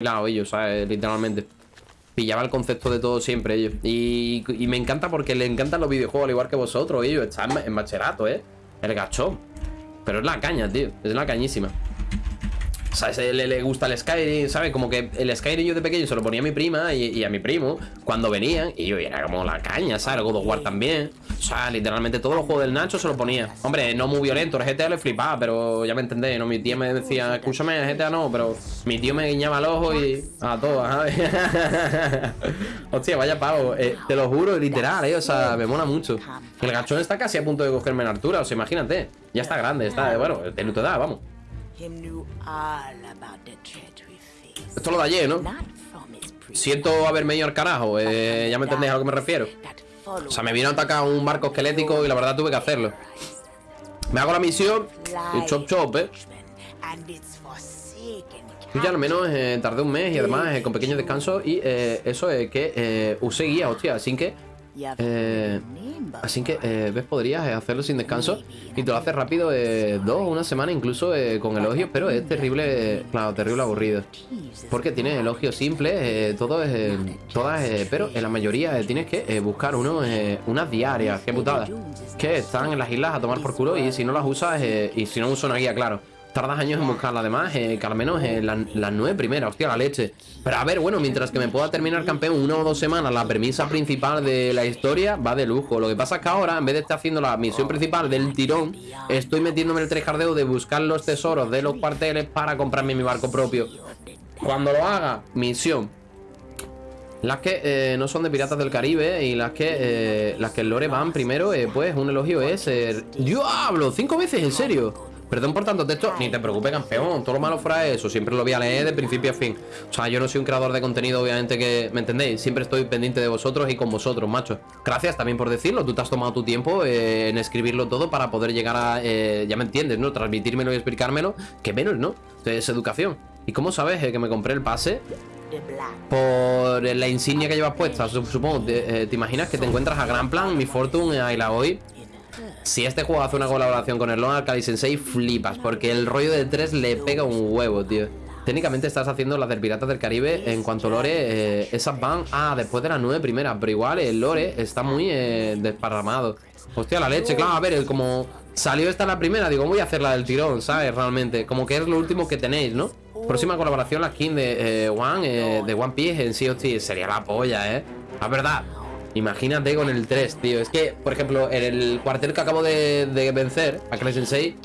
lado ellos, ¿sabes? Literalmente. Pillaba el concepto de todo siempre ellos. Y, me encanta porque le encantan los videojuegos al igual que vosotros, ellos. Está en, en ¿eh? El gachón. Pero es la caña, tío. Es la cañísima. Sea, le, le gusta el Skyrim, ¿sabes? Como que el Skyrim yo de pequeño se lo ponía a mi prima y, a mi primo cuando venían. Y yo era como la caña, ¿sabes? El God of War también. O sea, literalmente todos los juegos del Nacho se lo ponía. Hombre, no muy violento, el GTA le flipaba, pero ya me entendéis, ¿no? Mi tía me decía, escúchame, el GTA no, pero mi tío me guiñaba el ojo y. A todo, ¿sabes? Hostia, vaya pavo. Eh, te lo juro, literal, ¿eh? O sea, me mola mucho. El gachón está casi a punto de cogerme en altura, o sea, imagínate. Ya está grande, está, bueno, de tu edad, vamos. Esto lo de ayer, ¿no? Siento haberme ido al carajo, eh, ya me entendéis a lo que me refiero. O sea, me vino a atacar un barco esquelético y la verdad tuve que hacerlo. Me hago la misión y chop chop, ¿eh? Yo ya al menos eh, tardé un mes y además eh, con pequeños descansos y eh, eso es que eh, usé guía, hostia, así que... Eh, así que, eh, ¿ves? Podrías eh, hacerlo sin descanso y te lo haces rápido eh, dos una semana incluso con elogios, pero es terrible, claro, terrible aburrido. Porque tienes elogios simples, todo es, todas, pero en la mayoría tienes que buscar uno, unas diarias, qué putada, que están en las islas a tomar por culo y si no las usas, y si no uso una guía, claro. Tardas años en buscarla, además, eh, que al menos eh, las la nueve primeras, hostia, la leche. Pero a ver, bueno, mientras que me pueda terminar campeón una o dos semanas, la premisa principal de la historia va de lujo. Lo que pasa es que ahora, en vez de estar haciendo la misión principal del tirón, estoy metiéndome el trejardeo de buscar los tesoros de los cuarteles para comprarme mi barco propio. Cuando lo haga, misión. Las que eh, no son de Piratas del Caribe y las que eh, las que el lore van primero, eh, pues un elogio es... eh, ¡Diablo! ¿Cinco veces? ¿En serio? Perdón por tanto texto, ni te preocupes, campeón. Todo lo malo fuera eso, siempre lo voy a leer de principio a fin. O sea, yo no soy un creador de contenido, obviamente, que me entendéis. Siempre estoy pendiente de vosotros y con vosotros, macho. Gracias también por decirlo. Tú te has tomado tu tiempo eh, en escribirlo todo para poder llegar a. eh, ya me entiendes, ¿no? Transmitírmelo y explicármelo. Que menos, ¿no? Es educación. ¿Y cómo sabes eh, que me compré el pase? Por la insignia que llevas puesta, su- supongo. Te, eh, ¿te imaginas que te encuentras a Gran Plan, Mi Fortune, a Ilaoi? Si este juego hace una colaboración con el Lone Arcade Sensei, flipas, porque el rollo de 3 le pega un huevo, tío. Técnicamente estás haciendo las del Piratas del Caribe en cuanto lore, eh, esas van, ah, después de las 9 primeras, pero igual el lore está muy eh, desparramado. Hostia, la leche, claro, a ver, como salió esta la primera, digo, voy a hacer la del tirón, ¿sabes? Realmente, como que es lo último que tenéis, ¿no? Próxima colaboración, la skin de eh, One, eh, de One Piece en sí, hostia, sería la polla, ¿eh? La verdad, Imagínate con el 3, tío. Es que, por ejemplo, en el cuartel que acabo de, vencer, Akane Sensei,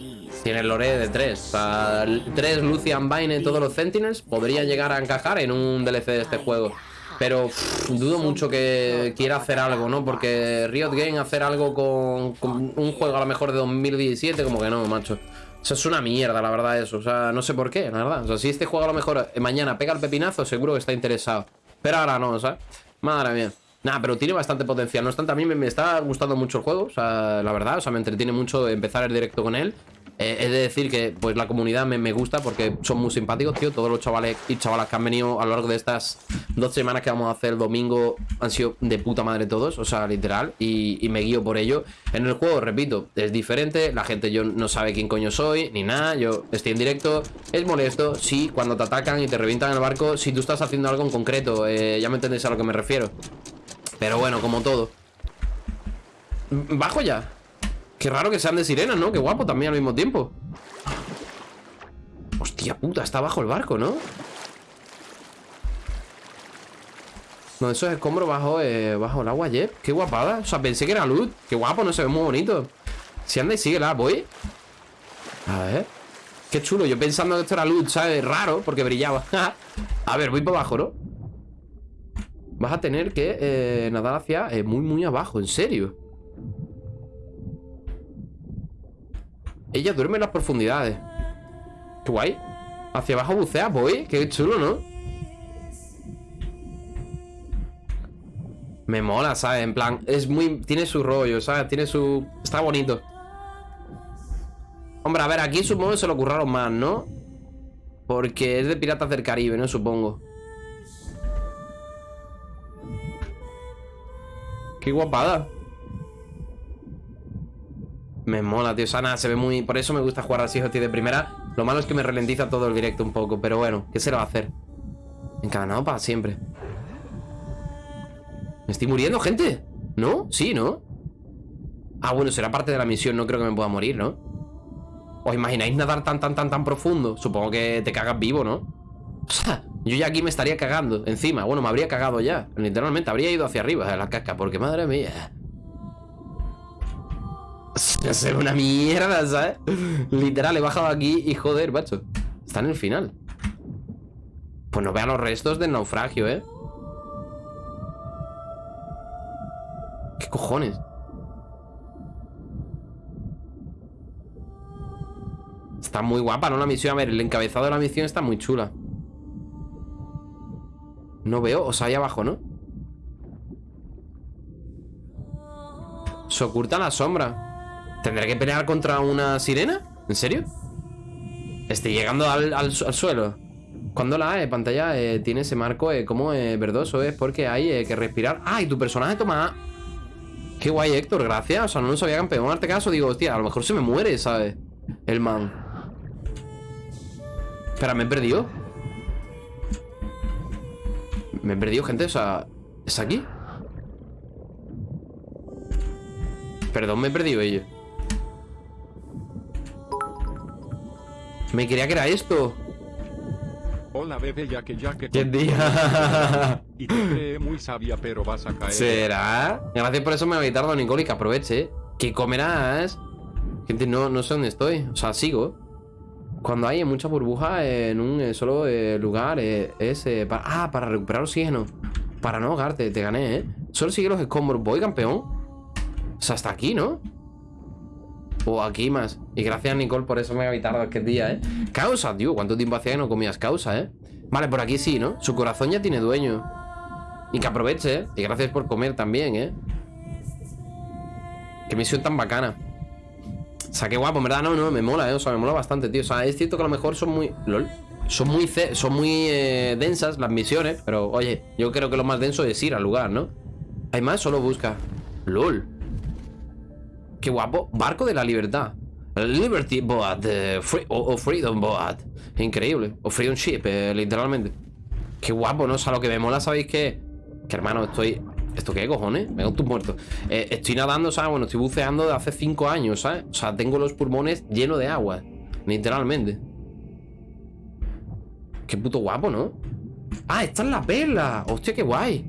tiene el lore de 3. O sea, el 3, Lucian Vine, todos los Sentinels podrían llegar a encajar en un DLC de este juego. Pero dudo mucho que quiera hacer algo, ¿no? Porque Riot Game hacer algo con, un juego a lo mejor de 2017, como que no, macho. O sea, es una mierda, la verdad, eso. O sea, no sé por qué, la verdad. O sea, si este juego a lo mejor eh, mañana pega el pepinazo, seguro que está interesado. Pero ahora no, ¿sabes? Madre mía. Nada, pero tiene bastante potencial. No obstante, a mí me, está gustando mucho el juego. O sea, la verdad, o sea, me entretiene mucho empezar el directo con él. Eh, es de decir que pues la comunidad me, gusta porque son muy simpáticos, tío. Todos los chavales y chavalas que han venido a lo largo de estas dos semanas que vamos a hacer el domingo han sido de puta madre todos, o sea, literal. Y, y me guío por ello. En el juego, repito, es diferente. La gente yo no sabe quién coño soy, ni nada. Yo estoy en directo. Es molesto, sí, cuando te atacan y te revientan el barco. Si tú estás haciendo algo en concreto, eh, ya me entendéis a lo que me refiero. Pero bueno, como todo. Bajo ya. Qué raro que sean de sirenas, ¿no? Qué guapo también al mismo tiempo. Hostia puta, está bajo el barco, ¿no? No, eso es escombro bajo, eh, bajo el agua, Jeff. Qué guapada. O sea, pensé que era luz. Qué guapo, no se ve muy bonito. Si anda y síguela, voy. A ver. Qué chulo. Yo pensando que esto era luz, ¿sabes? Raro, porque brillaba. a ver, voy por abajo, ¿no? Vas a tener que eh, nadar hacia eh, muy, muy abajo. ¿En serio? Ella duerme en las profundidades. Qué guay. Hacia abajo bucea, voy. Qué chulo, ¿no? Me mola, ¿sabes? En plan, es muy... Tiene su rollo, ¿sabes? Tiene su... Está bonito. Hombre, a ver, aquí supongo que se lo curraron más, ¿no? Porque es de Piratas del Caribe, ¿no? Supongo. Qué guapada. Me mola, tío. Nada, se ve muy... Por eso me gusta jugar así, hostia, de primera. Lo malo es que me ralentiza todo el directo un poco. Pero bueno, ¿qué se le va a hacer? Encadenado para siempre. ¿Me estoy muriendo, gente? ¿No? Sí, ¿no? Ah, bueno, será parte de la misión No creo que me pueda morir, ¿no? ¿Os imagináis nadar tan, tan, tan, tan profundo? Supongo que te cagas vivo, ¿no? O sea, yo ya aquí me estaría cagando Encima, bueno, me habría cagado ya Literalmente, habría ido hacia arriba de la casca Porque, madre mía ve una mierda, ¿sabes? Literal, he bajado aquí y joder, macho Está en el final Pues no vean los restos del naufragio, ¿eh? ¿Qué cojones? Está muy guapa, ¿no? La misión, a ver, el encabezado de la misión está muy chula No veo, o sea, ahí abajo, ¿no? Se oculta la sombra ¿Tendré que pelear contra una sirena? ¿En serio? Estoy llegando al, suelo Cuando la eh, pantalla eh, tiene ese marco eh, como verdoso es porque hay que respirar ¡Ah! Y tu personaje toma Qué guay, Héctor, gracias. O sea, no lo sabía campeón. Arte caso, digo, hostia, a lo mejor se me muere, ¿sabes? El man. Espera, ¿me he perdido? Me he perdido, gente, o sea... ¿Es aquí? Perdón, me he perdido ello Me quería que era esto Hola bebé, ya que ya que... ¿Quién día? y te cree muy sabia, pero vas a caer. ¿Será? Gracias por eso me voy a don Nicole, que aproveche. ¿Qué comerás? Gente, no, no sé dónde estoy. O sea, sigo. Cuando hay mucha burbuja en un eh, solo eh, lugar, eh, es para... Ah, para recuperar oxígeno. Para no ahogarte, te gané, ¿eh? Solo sigue los escombros. Voy, campeón. O sea, hasta aquí, ¿no? O aquí más. Y gracias, Nicole, por eso me voy a aquel día, ¿eh? Causa, tío. ¿Cuánto tiempo hacía que no comías causa, eh? Vale, por aquí sí, ¿no? Su corazón ya tiene dueño. Y que aproveche, ¿eh? Y gracias por comer también, ¿eh? Qué misión tan bacana. O sea, qué guapo, en verdad, no, no, me mola, ¿eh? O sea, me mola bastante, tío. O sea, es cierto que a lo mejor son muy... LOL. Son muy, son muy eh, densas las misiones, pero oye, yo creo que lo más denso es ir al lugar, ¿no? Hay más, solo busca. LOL. Qué guapo. Barco de la libertad. Liberty Boat. o, Freedom Boat. Increíble. O Freedom Ship, eh, literalmente. Qué guapo, ¿no? O sea, lo que me mola, ¿sabéis qué? Que hermano, estoy... ¿Esto qué cojones? Me tus muertos. Eh, estoy nadando, ¿sabes? Bueno, estoy buceando de hace cinco años, ¿sabes? O sea, tengo los pulmones llenos de agua. Literalmente. Qué puto guapo, ¿no? Ah, esta es la perla. Hostia, qué guay.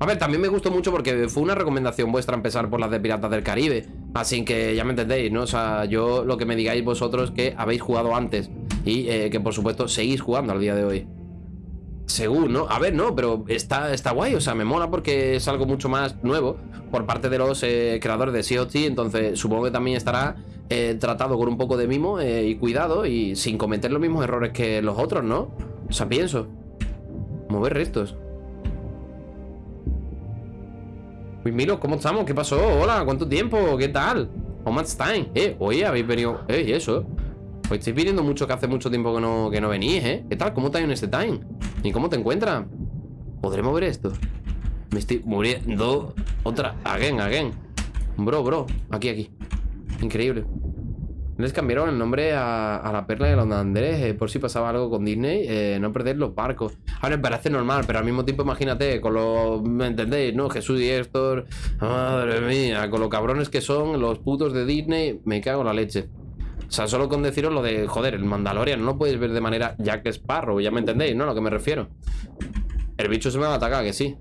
A ver, también me gustó mucho porque fue una recomendación vuestra empezar por las de Piratas del Caribe. Así que ya me entendéis, ¿no? O sea, yo lo que me digáis vosotros que habéis jugado antes y eh, que por supuesto seguís jugando al día de hoy. Según, ¿no? A ver, no, pero está, está guay, o sea, me mola porque es algo mucho más nuevo por parte de los eh, creadores de Sea entonces supongo que también estará eh, tratado con un poco de mimo y cuidado y sin cometer los mismos errores que los otros, ¿no? O sea, pienso. Mover restos. Milo, ¿cómo estamos? ¿Qué pasó? Hola, ¿cuánto tiempo? ¿Qué tal? How much time? Eh, oye, habéis venido... Eh, eso Pues estoy pidiendo mucho que hace mucho tiempo que no, que no venís, ¿eh? ¿Qué tal? ¿Cómo estás en este time? ¿Y cómo te encuentras? ¿Podré mover esto? Me estoy muriendo Otra, again, again Bro, bro, aquí, aquí Increíble les cambiaron el nombre a, la perla de los Andrés eh, por si pasaba algo con Disney, eh, no perder los barcos. Ahora me parece normal, pero al mismo tiempo imagínate, con los, ¿me entendéis? ¿No? Jesús y Héctor, madre mía, con los cabrones que son los putos de Disney, me cago en la leche. O sea, solo con deciros lo de, joder, el Mandalorian no lo puedes ver de manera Jack Sparrow, ya me entendéis, ¿no? A lo que me refiero. El bicho se me va a atacar, que sí.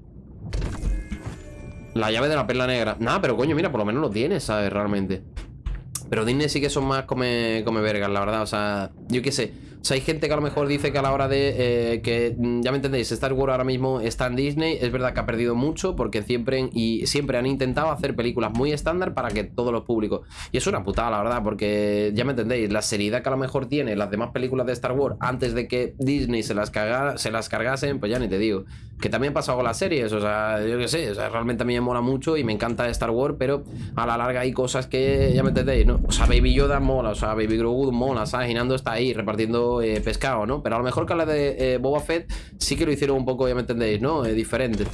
La llave de la perla negra. Nada, pero coño, mira, por lo menos lo tienes, ¿sabes? Realmente. Pero Disney sí que son más come, come vergas, la verdad. O sea, yo qué sé. Sea, hay gente que a lo mejor dice que a la hora de eh, que, mm, ya me entendéis, Star Wars ahora mismo está en Disney, es verdad que ha perdido mucho porque siempre, y siempre han intentado hacer películas muy estándar para que todos los públicos. Y es una putada, la verdad, porque ya me entendéis, la seriedad que a lo mejor tiene las demás películas de Star Wars antes de que Disney se las, se las cargasen, pues ya ni te digo. Que también ha pasado con las series, o sea, yo qué sé, o sea, realmente a mí me mola mucho y me encanta Star Wars, pero a la larga hay cosas que ya me entendéis, ¿no? O sea, Baby Yoda mola, o sea, Baby Grogu mola, ¿sabes? Está ahí repartiendo eh, pescado, ¿no? Pero a lo mejor que la de eh, Boba Fett sí que lo hicieron un poco, ya me entendéis, ¿no? Eh, diferente.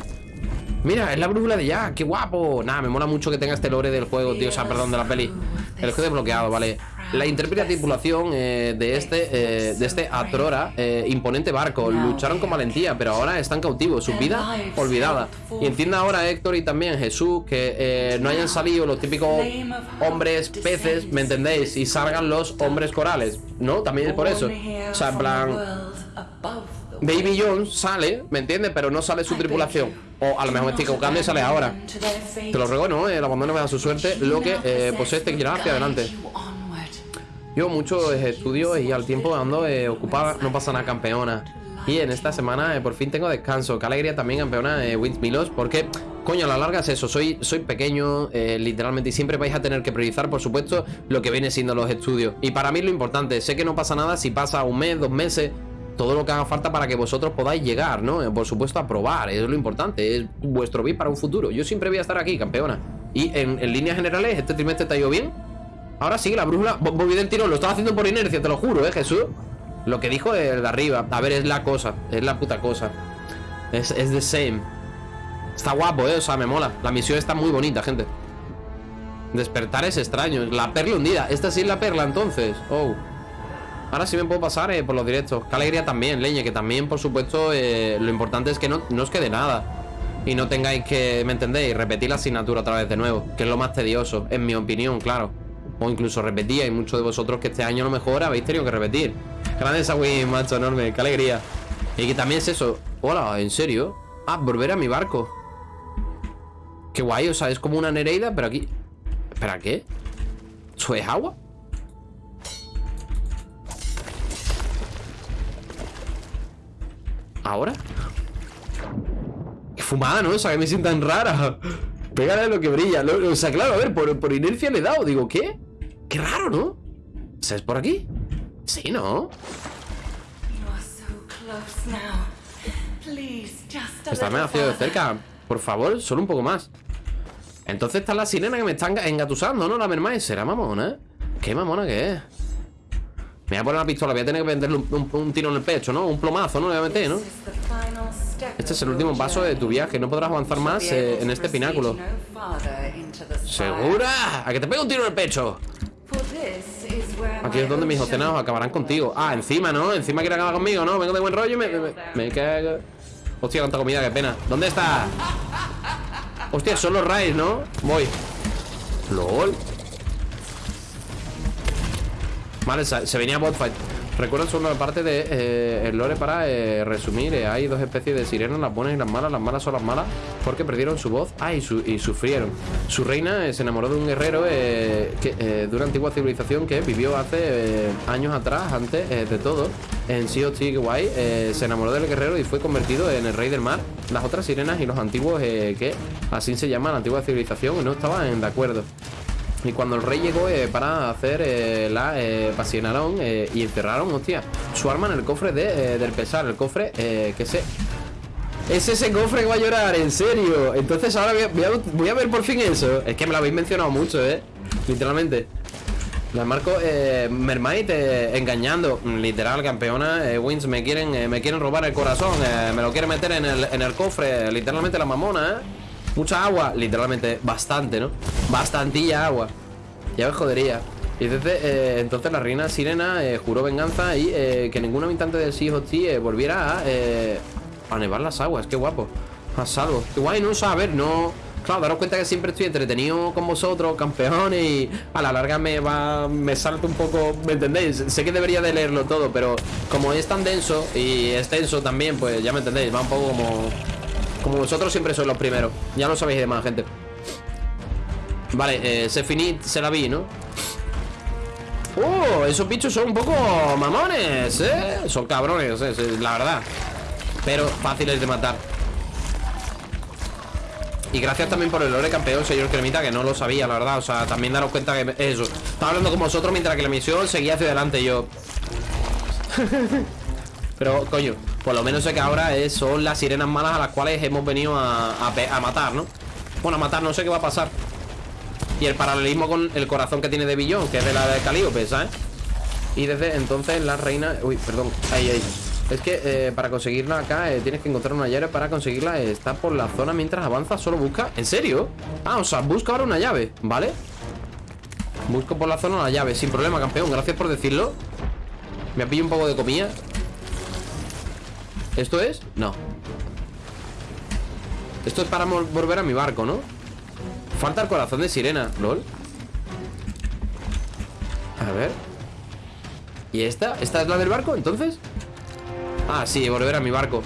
Mira, es la brújula de ya, qué guapo. Nada, me mola mucho que tenga este lore del juego, tío O sea, perdón, de la peli. El juego desbloqueado, vale. La intrépida tripulación eh, de este eh, De este Atrora, eh, imponente barco. Lucharon con valentía, pero ahora están cautivos Su vida olvidada. Y entienda ahora Héctor y también Jesús Que eh, no hayan salido los típicos hombres peces, ¿me entendéis? Y salgan los hombres corales ¿No? También es por eso. O sea, en plan Baby Jones sale, ¿me entiendes? Pero no sale su tripulación. O a lo mejor me estoy equivocando y sale ahora. Te lo ruego, ¿no? El abandono me da su suerte. Lo que eh, posee este que hacia adelante. Yo muchos estudios y al tiempo ando eh, ocupada. No pasa nada, campeona. Y en esta semana eh, por fin tengo descanso. Qué alegría también, campeona eh, Wins Milos Porque, coño, a la larga es eso. Soy, soy pequeño, eh, literalmente Y siempre vais a tener que priorizar, por supuesto Lo que viene siendo los estudios. Y para mí lo importante. Sé que no pasa nada si pasa un mes, dos meses todo lo que haga falta para que vosotros podáis llegar, ¿no? Eh, Por supuesto, a probar, es lo importante, es vuestro bien para un futuro. Yo siempre voy a estar aquí, campeona. Y en, líneas generales, este trimestre te ha ido bien. Ahora sí, la brújula, vo- volví del tirón, lo estaba haciendo por inercia, te lo juro, ¿eh, Jesús? Lo que dijo el de arriba, a ver, es la cosa, es la puta cosa. Es, es the same. Está guapo, ¿eh? O sea, me mola. La misión está muy bonita, gente. Despertar es extraño. La perla hundida. Esta sí es la perla, entonces. Oh. Ahora sí me puedo pasar eh, por los directos. Qué alegría también, leña, que también, por supuesto, eh, lo importante es que no, no os quede nada. Y no tengáis que, ¿me entendéis? Repetir la asignatura otra vez de nuevo. Que es lo más tedioso, en mi opinión, claro. O incluso repetir. Hay muchos de vosotros que este año a lo mejor habéis tenido que repetir. Grande esa Wii, macho, enorme. Qué alegría. Y que también es eso. Hola, ¿en serio? Ah, volver a mi barco. Qué guay, o sea, es como una Nereida, pero aquí... ¿Espera qué? ¿Eso es agua? ¿Ahora? Qué fumada, ¿no? O sea, que me sientan rara. Pégale a lo que brilla. Lo- o sea, claro, a ver, por, por inercia le he dado. Digo, ¿qué? Qué raro, ¿no? O sea, ¿es por aquí? Sí, ¿no? Está demasiado de cerca. Por favor, solo un poco más. Entonces está la sirena que me está enga- engatusando, ¿no? La mermaid. ¿Será mamona? eh? ¿Qué mamona que es? Me voy a poner la pistola, voy a tener que venderle un, un- un tiro en el pecho, ¿no? Un plomazo, ¿no? Le voy a meter, ¿no? Este es el último paso de tu viaje. No podrás avanzar más eh, en este pináculo. ¿Segura? ¿A que te pego un tiro en el pecho? Aquí es donde mis oceanos acabarán contigo. Ah, encima, ¿no? Encima quiere acabar conmigo, ¿no? Vengo de buen rollo y me, me, me- me cago. Hostia, cuánta comida, qué pena. ¿Dónde está? Hostia, son los raids, ¿no? Voy. LOL. Vale, se, venía botfight. Recuerdo solo la parte de eh, el lore para eh, resumir. eh, hay dos especies de sirenas, las buenas y las malas. Las malas son las malas porque perdieron su voz. Ah, y, su- y sufrieron. Su reina se enamoró de un guerrero de una antigua civilización que vivió hace años atrás, antes de todo. En Sea of se enamoró del guerrero y fue convertido en el rey del mar. Las otras sirenas y los antiguos, que así se llama la antigua civilización, no estaban de acuerdo. Y cuando el rey llegó eh, para hacer eh, la eh, pasionaron eh, y encerraron, hostia, su arma en el cofre de, del pesar, el cofre que se... Es ese cofre que va a llorar, en serio. Entonces ahora voy a, voy a- ver por fin eso. Es que me lo habéis mencionado mucho, eh. Literalmente. La marco Mermaid engañando. Literal, campeona. Wins me quieren, me quieren robar el corazón. me lo quieren meter en el, en el cofre. Literalmente la mamona, eh. Mucha agua. Literalmente, bastante, ¿no? Bastantilla agua. Ya me jodería. Y entonces, eh, entonces la reina sirena eh, juró venganza y eh, que ningún habitante del Sea Sea, eh, volviera a, nevar las aguas. Qué guapo. A salvo. Qué guay, no o no. Claro, daros cuenta que siempre estoy entretenido con vosotros, campeones, y a la larga me va. me salta un poco. ¿Me entendéis? Sé que debería de leerlo todo, pero como es tan denso y extenso también, pues ya me entendéis, va un poco como. Como vosotros siempre sois los primeros. Ya lo sabéis de más, gente. Vale, eh, se finit, se la vi, ¿no? ¡Oh! Esos bichos son un poco mamones, ¿eh? Son cabrones, eh, la verdad Pero fáciles de matar Y gracias también por el lore campeón, señor Cremita Que no lo sabía, la verdad O sea, también daros cuenta que eso Estaba hablando con vosotros mientras que la misión seguía hacia adelante Yo... Pero, coño, por lo menos sé que ahora es- son las sirenas malas a las cuales hemos venido a, matar, ¿no? Bueno, a matar, no sé qué va a pasar y el paralelismo con el corazón que tiene de Billón, que es de la de Calíope, ¿sabes? Y desde entonces la reina... Uy, perdón, ahí, ahí Es que eh, para conseguirla acá eh, tienes que encontrar una llave para conseguirla. eh, está por la zona mientras avanza, solo busca. ¿En serio? Ah, o sea, busca ahora una llave, ¿vale? Busco por la zona una llave, sin problema, campeón. Gracias por decirlo. Me pillo un poco de comida. ¿Esto es? No. Esto es para volver a mi barco, ¿no? Falta el corazón de sirena, lol. A ver. ¿Y esta? ¿Esta es la del barco, entonces? Ah, sí, volver a mi barco.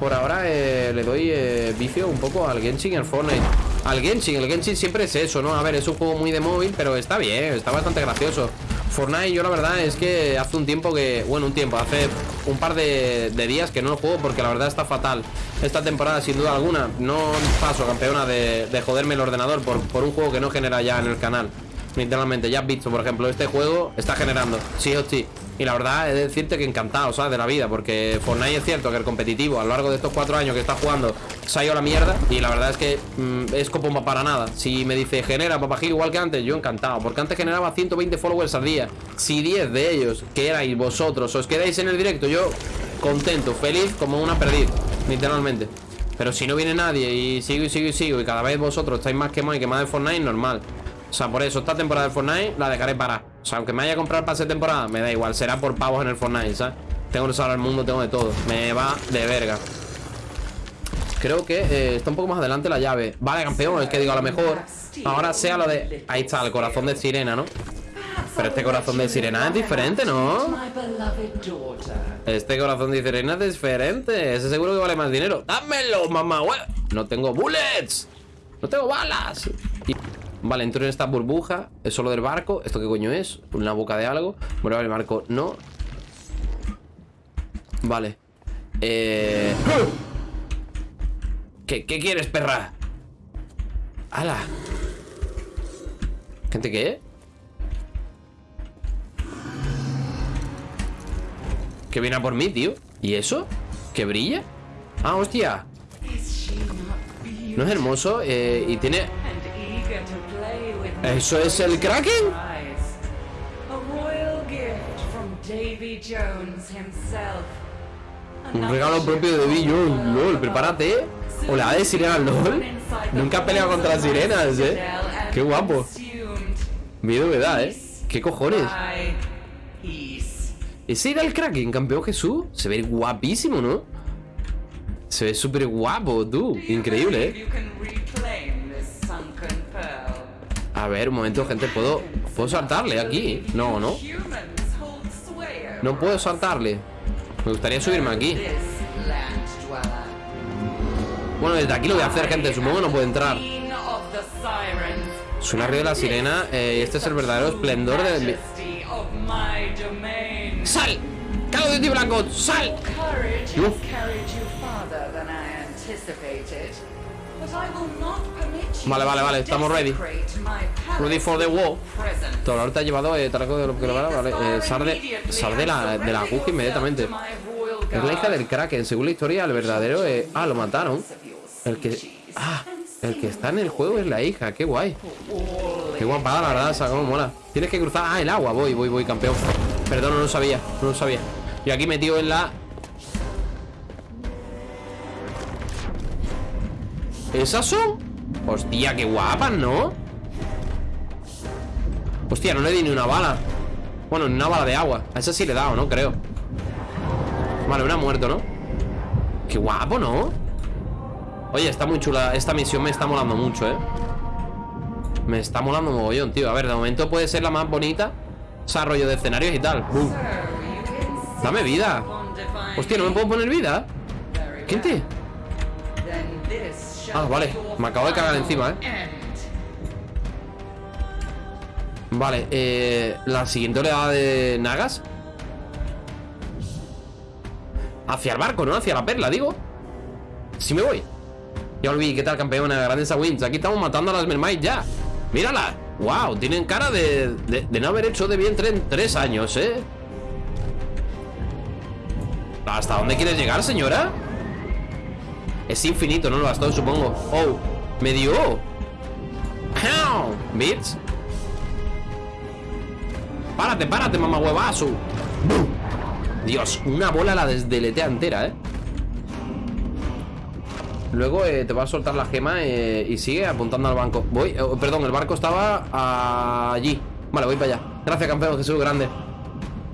Por ahora eh, le doy eh, vicio un poco al Genshin y al Fortnite. Al Genshin, el Genshin siempre es eso, ¿no? A ver, es un juego muy de móvil, pero está bien, está bastante gracioso. Fortnite, yo la verdad es que hace un tiempo que. Bueno, un tiempo, hace un par de, días que no lo juego porque la verdad está fatal. Esta temporada, sin duda alguna, no paso campeona de, de joderme el ordenador por, por un juego que no genera ya en el canal. Literalmente, ya has visto, por ejemplo, este juego está generando, sí o sí. Y la verdad es decirte que encantado, ¿sabes? De la vida, porque Fortnite es cierto que el competitivo a lo largo de estos cuatro años que está jugando se ha ido a la mierda. Y la verdad es que mm, es como para nada. Si me dice genera papagil igual que antes, yo encantado. Porque antes generaba 120 followers al día. Si 10 de ellos, que erais vosotros, os quedáis en el directo, yo contento, feliz como una perdiz, literalmente. Pero si no viene nadie y sigo y sigo y sigo y cada vez vosotros estáis más quemados y quemados de Fortnite, normal. O sea, por eso esta temporada de Fortnite la dejaré para. O sea, aunque me vaya a comprar pase de temporada, me da igual. Será por pavos en el Fortnite, ¿sabes? Tengo el mundo, tengo de todo. Me va de verga. Creo que eh, está un poco más adelante la llave. Vale, campeón, es que digo, a lo mejor ahora sea lo de... Ahí está, el corazón de sirena, ¿no? Pero este corazón de sirena es diferente, ¿no? Este corazón de sirena es diferente. Ese seguro que vale más dinero. ¡Dámelo, mamá! No tengo bullets. No tengo balas. Vale, entro en esta burbuja. Es solo del barco. ¿Esto qué coño es? ¿Una boca de algo? Bueno, el barco no. Vale. Eh... ¿Qué, ¿Qué quieres, perra? ¡Hala! ¿Gente qué? Que viene por mí, tío ¿Y eso? ¿Que brilla? Ah, hostia ¿No es hermoso? Eh, y tiene... ¿Eso es el Kraken? Davy. Un regalo propio de Bill Jones, LOL, prepárate O la de sirena, LOL Nunca ha peleado contra las sirenas, eh Qué guapo Miedo me da, eh ¿Qué cojones? ¿Ese era el Kraken, campeón Jesús? Se ve guapísimo, ¿no? Se ve súper guapo, tú Increíble, eh A ver, un momento, gente ¿Puedo, ¿puedo saltarle aquí? No, no No puedo saltarle Me gustaría subirme aquí. Bueno, desde aquí lo voy a hacer, gente Supongo que no puedo entrar. Suena río de la sirena eh, Y este es el verdadero esplendor de... ¡Sal! ¡Calo de ti, Blanco! ¡Sal! Uf. Vale, vale, vale, estamos ready. Ready for the war. Todo ahorita ha llevado eh, trago de lo que lo vale, vale. Eh, sal de, sal de la, de la inmediatamente. Es la hija del Kraken. Según la historia, el verdadero. eh, ah, lo mataron. El que. Ah, el que está en el juego es la hija. Qué guay. Qué guapada, la verdad. Esa, cómo mola. Tienes que cruzar. Ah, el agua. Voy, voy, voy, campeón. Perdón, no lo sabía. No lo sabía. Y aquí metido en la. ¿Esas son? Hostia, qué guapas, ¿no? Hostia, no le di ni una bala Bueno, ni una bala de agua A esa sí le he dado, ¿no? Creo Vale, una muerto, ¿no? Qué guapo, ¿no? Oye, está muy chula Esta misión me está molando mucho, ¿eh? Me está molando mogollón, tío A ver, de momento puede ser la más bonita Desarrollo de escenarios y tal Bum. Dame vida Hostia, ¿no me puedo poner vida? ¿Quién te? Ah, vale Me acabo de cagar encima, ¿eh? Vale, eh, la siguiente oleada de Nagas Hacia el barco, ¿no? Hacia la perla, digo Sí me voy Ya olvidé, ¿qué tal campeona? Grandes a Wins Aquí estamos matando a las mermaids ya Mírala Wow, tienen cara de, de, no haber hecho de vientre en tres años, ¿eh? ¿Hasta dónde quieres llegar, señora? Es infinito, ¿no? Lo bastón, supongo Oh, me dio Bitch Párate, párate, mamá huevazo. Dios, una bola la desdeletea entera, ¿eh? Luego eh, te va a soltar la gema eh, y sigue apuntando al banco. Voy, eh, perdón, el barco estaba allí. Vale, voy para allá. Gracias, campeón, Jesús, grande.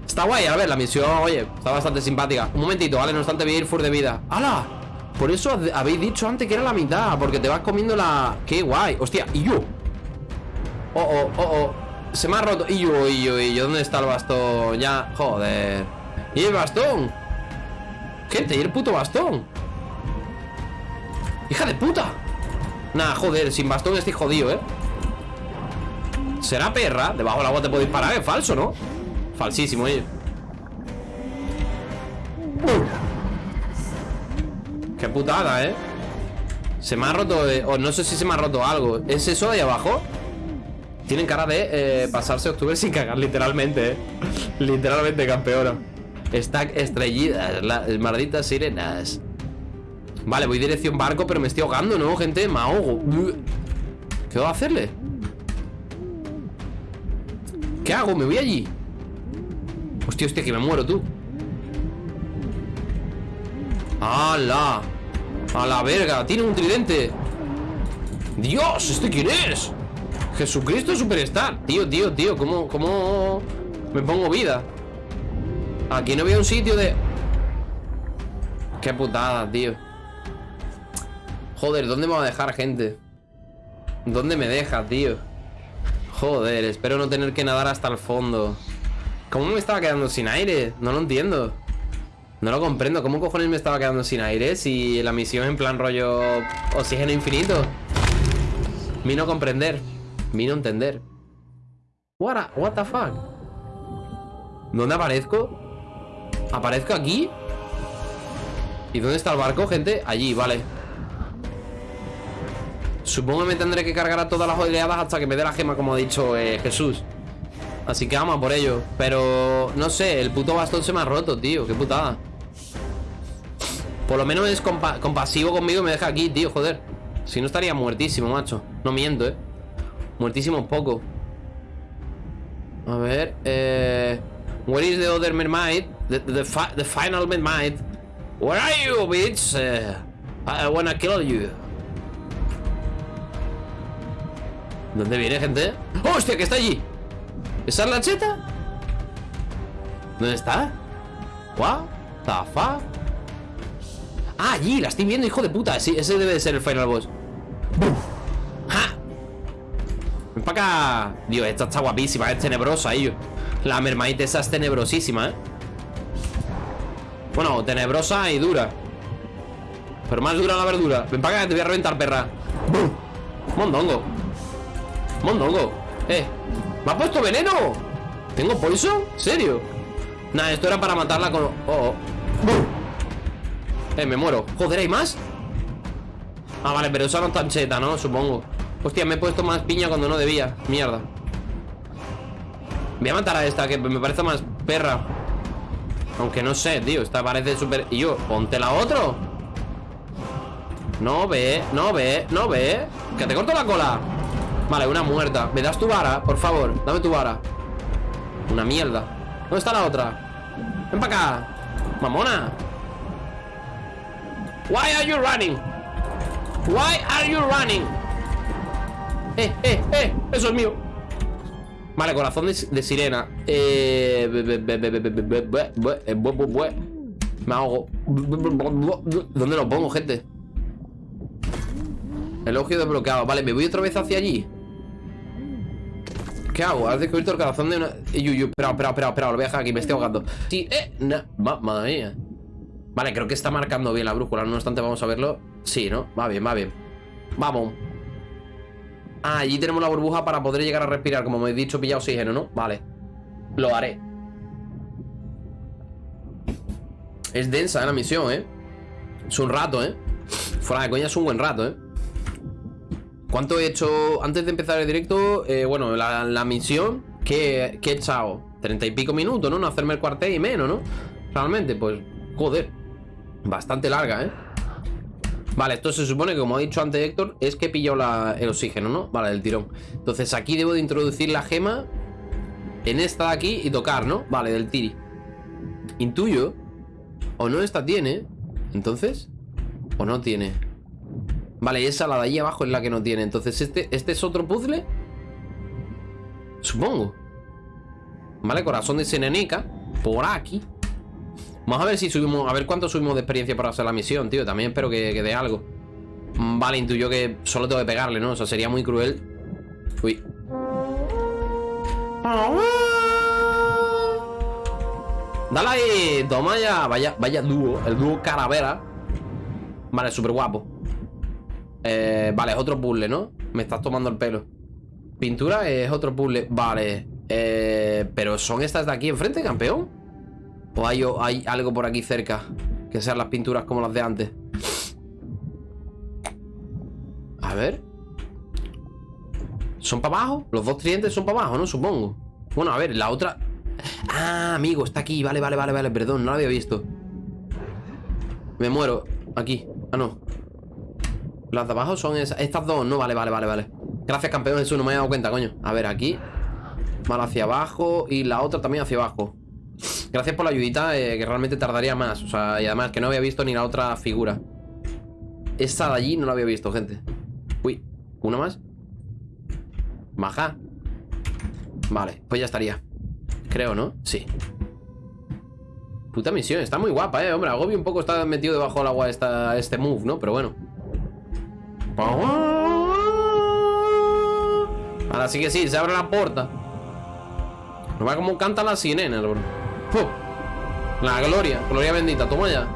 Está guay, a ver, la misión, oye, está bastante simpática. Un momentito, ¿vale? No obstante, voy a ir full de vida. ¡Hala! Por eso ha- habéis dicho antes que era la mitad, porque te vas comiendo la... ¡Qué guay! ¡Hostia! ¡Y yo! ¡Oh, oh, oh, oh! Se me ha roto. ¡Y yo, y yo, y yo! ¿Dónde está el bastón? Ya, joder. ¿Y el bastón? Gente, ¿y el puto bastón? ¡Hija de puta! Nah, joder, sin bastón estoy jodido, ¿eh? ¿Será perra? Debajo del agua te puedo disparar, es falso, ¿no? Falsísimo, oye Qué putada, ¿eh? Se me ha roto, o no sé si se me ha roto algo ¿Es eso de ahí abajo? Tienen cara de eh, pasarse octubre sin cagar, literalmente, ¿eh? Literalmente, campeona Stack estrellidas, las malditas sirenas Vale, voy dirección barco, pero me estoy ahogando, ¿no, gente? Me ahogo ¿Qué voy a hacerle? ¿Qué hago? ¿Me voy allí? Hostia, hostia, que me muero, tú ¡Hala! ¡A la verga! ¡Tiene un tridente! ¡Dios! ¿Este quién es? Jesucristo Superstar Tío, tío, tío ¿Cómo, cómo me pongo vida? Aquí no había un sitio de... Qué putada, tío Joder, ¿dónde me va a dejar, gente? ¿Dónde me deja, tío? Joder, espero no tener que nadar hasta el fondo ¿Cómo me estaba quedando sin aire? No lo entiendo No lo comprendo ¿Cómo cojones me estaba quedando sin aire? Si la misión en plan rollo Oxígeno infinito Mi no comprender Mi no entender What, a- what the fuck ¿Dónde aparezco? ¿Aparezco aquí? ¿Y dónde está el barco, gente? Allí, vale Supongo que me tendré que cargar a todas las oleadas hasta que me dé la gema, como ha dicho eh, Jesús. Así que vamos por ello. Pero, no sé, el puto bastón se me ha roto, tío. Qué putada. Por lo menos es compa- compasivo conmigo y me deja aquí, tío, joder. Si no estaría muertísimo, macho. No miento, eh. Muertísimo un poco. A ver, eh... Where is the other mermaid? The, the, fi- the final mermaid. Where are you, bitch? I, I wanna kill you. ¿Dónde viene, gente? ¡Oh, ¡Hostia, que está allí! ¿Esa es la cheta? ¿Dónde está? ¿What the fuck? Ah, allí, la estoy viendo, hijo de puta Sí, ese debe de ser el final boss ¡Buf! ¡Ja! Ven para acá Dios, esta está guapísima, es tenebrosa, ello La mermaid esa es tenebrosísima, eh Bueno, tenebrosa y dura Pero más dura la verdura Ven para acá, te voy a reventar, perra ¡Buf! Mondongo Mondongo Eh ¿Me ha puesto veneno? ¿Tengo poison? ¿Serio? Nah, esto era para matarla con... Oh, oh. ¡Bum! Eh, me muero. Joder, ¿hay más? Ah, vale, pero esa no es tan cheta, ¿no? Supongo. Hostia, me he puesto más piña cuando no debía. Mierda. Voy a matar a esta, que me parece más perra. Aunque no sé, tío Esta parece súper... Y yo, ponte la otro No ve, no ve, no ve. Que te corto la cola. Vale, una muerta. ¿Me das tu vara? Por favor, dame tu vara. Una mierda. ¿Dónde está la otra? Ven para acá. Mamona Why are you running? Why are you running? Eh, eh, eh, eso es mío. Vale, corazón de, de sirena. Eh, me ahogo. ¿Dónde lo pongo, gente? Elogio desbloqueado. Vale, me voy otra vez hacia allí. ¿Qué hago? Has descubierto el corazón de una. Yuyu, espera, espera, espera, espera, lo voy a dejar aquí, me estoy ahogando. Sí, eh, no. madre mía. Vale, creo que está marcando bien la brújula No obstante, vamos a verlo Sí, ¿no? Va bien, va bien Vamos Ah, allí tenemos la burbuja para poder llegar a respirar Como me he dicho, pilla oxígeno, ¿no? Vale Lo haré Es densa, ¿eh? La misión, ¿eh? Es un rato, ¿eh? Fuera de coña es un buen rato, ¿eh? ¿Cuánto he hecho antes de empezar el directo? Eh, bueno, la, misión que, que he echado Treinta y pico minutos, ¿no? No hacerme el cuartel y menos, ¿no? Realmente, pues, joder Bastante larga, ¿eh? Vale, esto se supone que, como ha dicho antes Héctor Es que he pillado la- el oxígeno, ¿no? Vale, del tirón Entonces aquí debo de introducir la gema En esta de aquí y tocar, ¿no? Vale, del tiri intuyo. O no esta tiene. Entonces. O no tiene. Vale, esa, la de ahí abajo, es la que no tiene. Entonces, este, este es otro puzzle. Supongo. Vale, corazón de Senenica. Por aquí. Vamos a ver si subimos. A ver cuánto subimos de experiencia para hacer la misión, tío. También espero que, que dé algo. Mm, Vale, intuyo que solo tengo que pegarle, ¿no? O sea, sería muy cruel. Uy. Dale ahí, toma ya. Vaya, vaya dúo. El dúo caravera. Vale, súper guapo. Eh, vale, es otro puzzle, ¿no? Me estás tomando el pelo. Pintura es otro puzzle. Vale. Eh, pero son estas de aquí enfrente, campeón. ¿O hay, o hay algo por aquí cerca? Que sean las pinturas como las de antes. A ver. ¿Son para abajo? Los dos tridentes son para abajo, ¿no? Supongo. Bueno, a ver, la otra... Ah, amigo, está aquí. Vale, vale, vale, vale. Perdón, no la había visto. Me muero. Aquí. Ah, no. Las de abajo son esas. Estas dos, no, vale, vale, vale, vale. Gracias, campeón Jesús, no me he dado cuenta, coño. A ver, aquí. Vale, hacia abajo. Y la otra también hacia abajo. Gracias por la ayudita, eh, que realmente tardaría más. O sea, y además que no había visto ni la otra figura. Esa de allí no la había visto, gente. Uy, ¿una más? Baja. Vale, pues ya estaría. Creo, ¿no? Sí. Puta misión, está muy guapa, eh, hombre. Agobio un poco está metido debajo del agua esta, este move, ¿no? Pero bueno. Ahora sí que sí, se abre la puerta. No va como canta la sirena, bro. La gloria, gloria bendita, toma ya.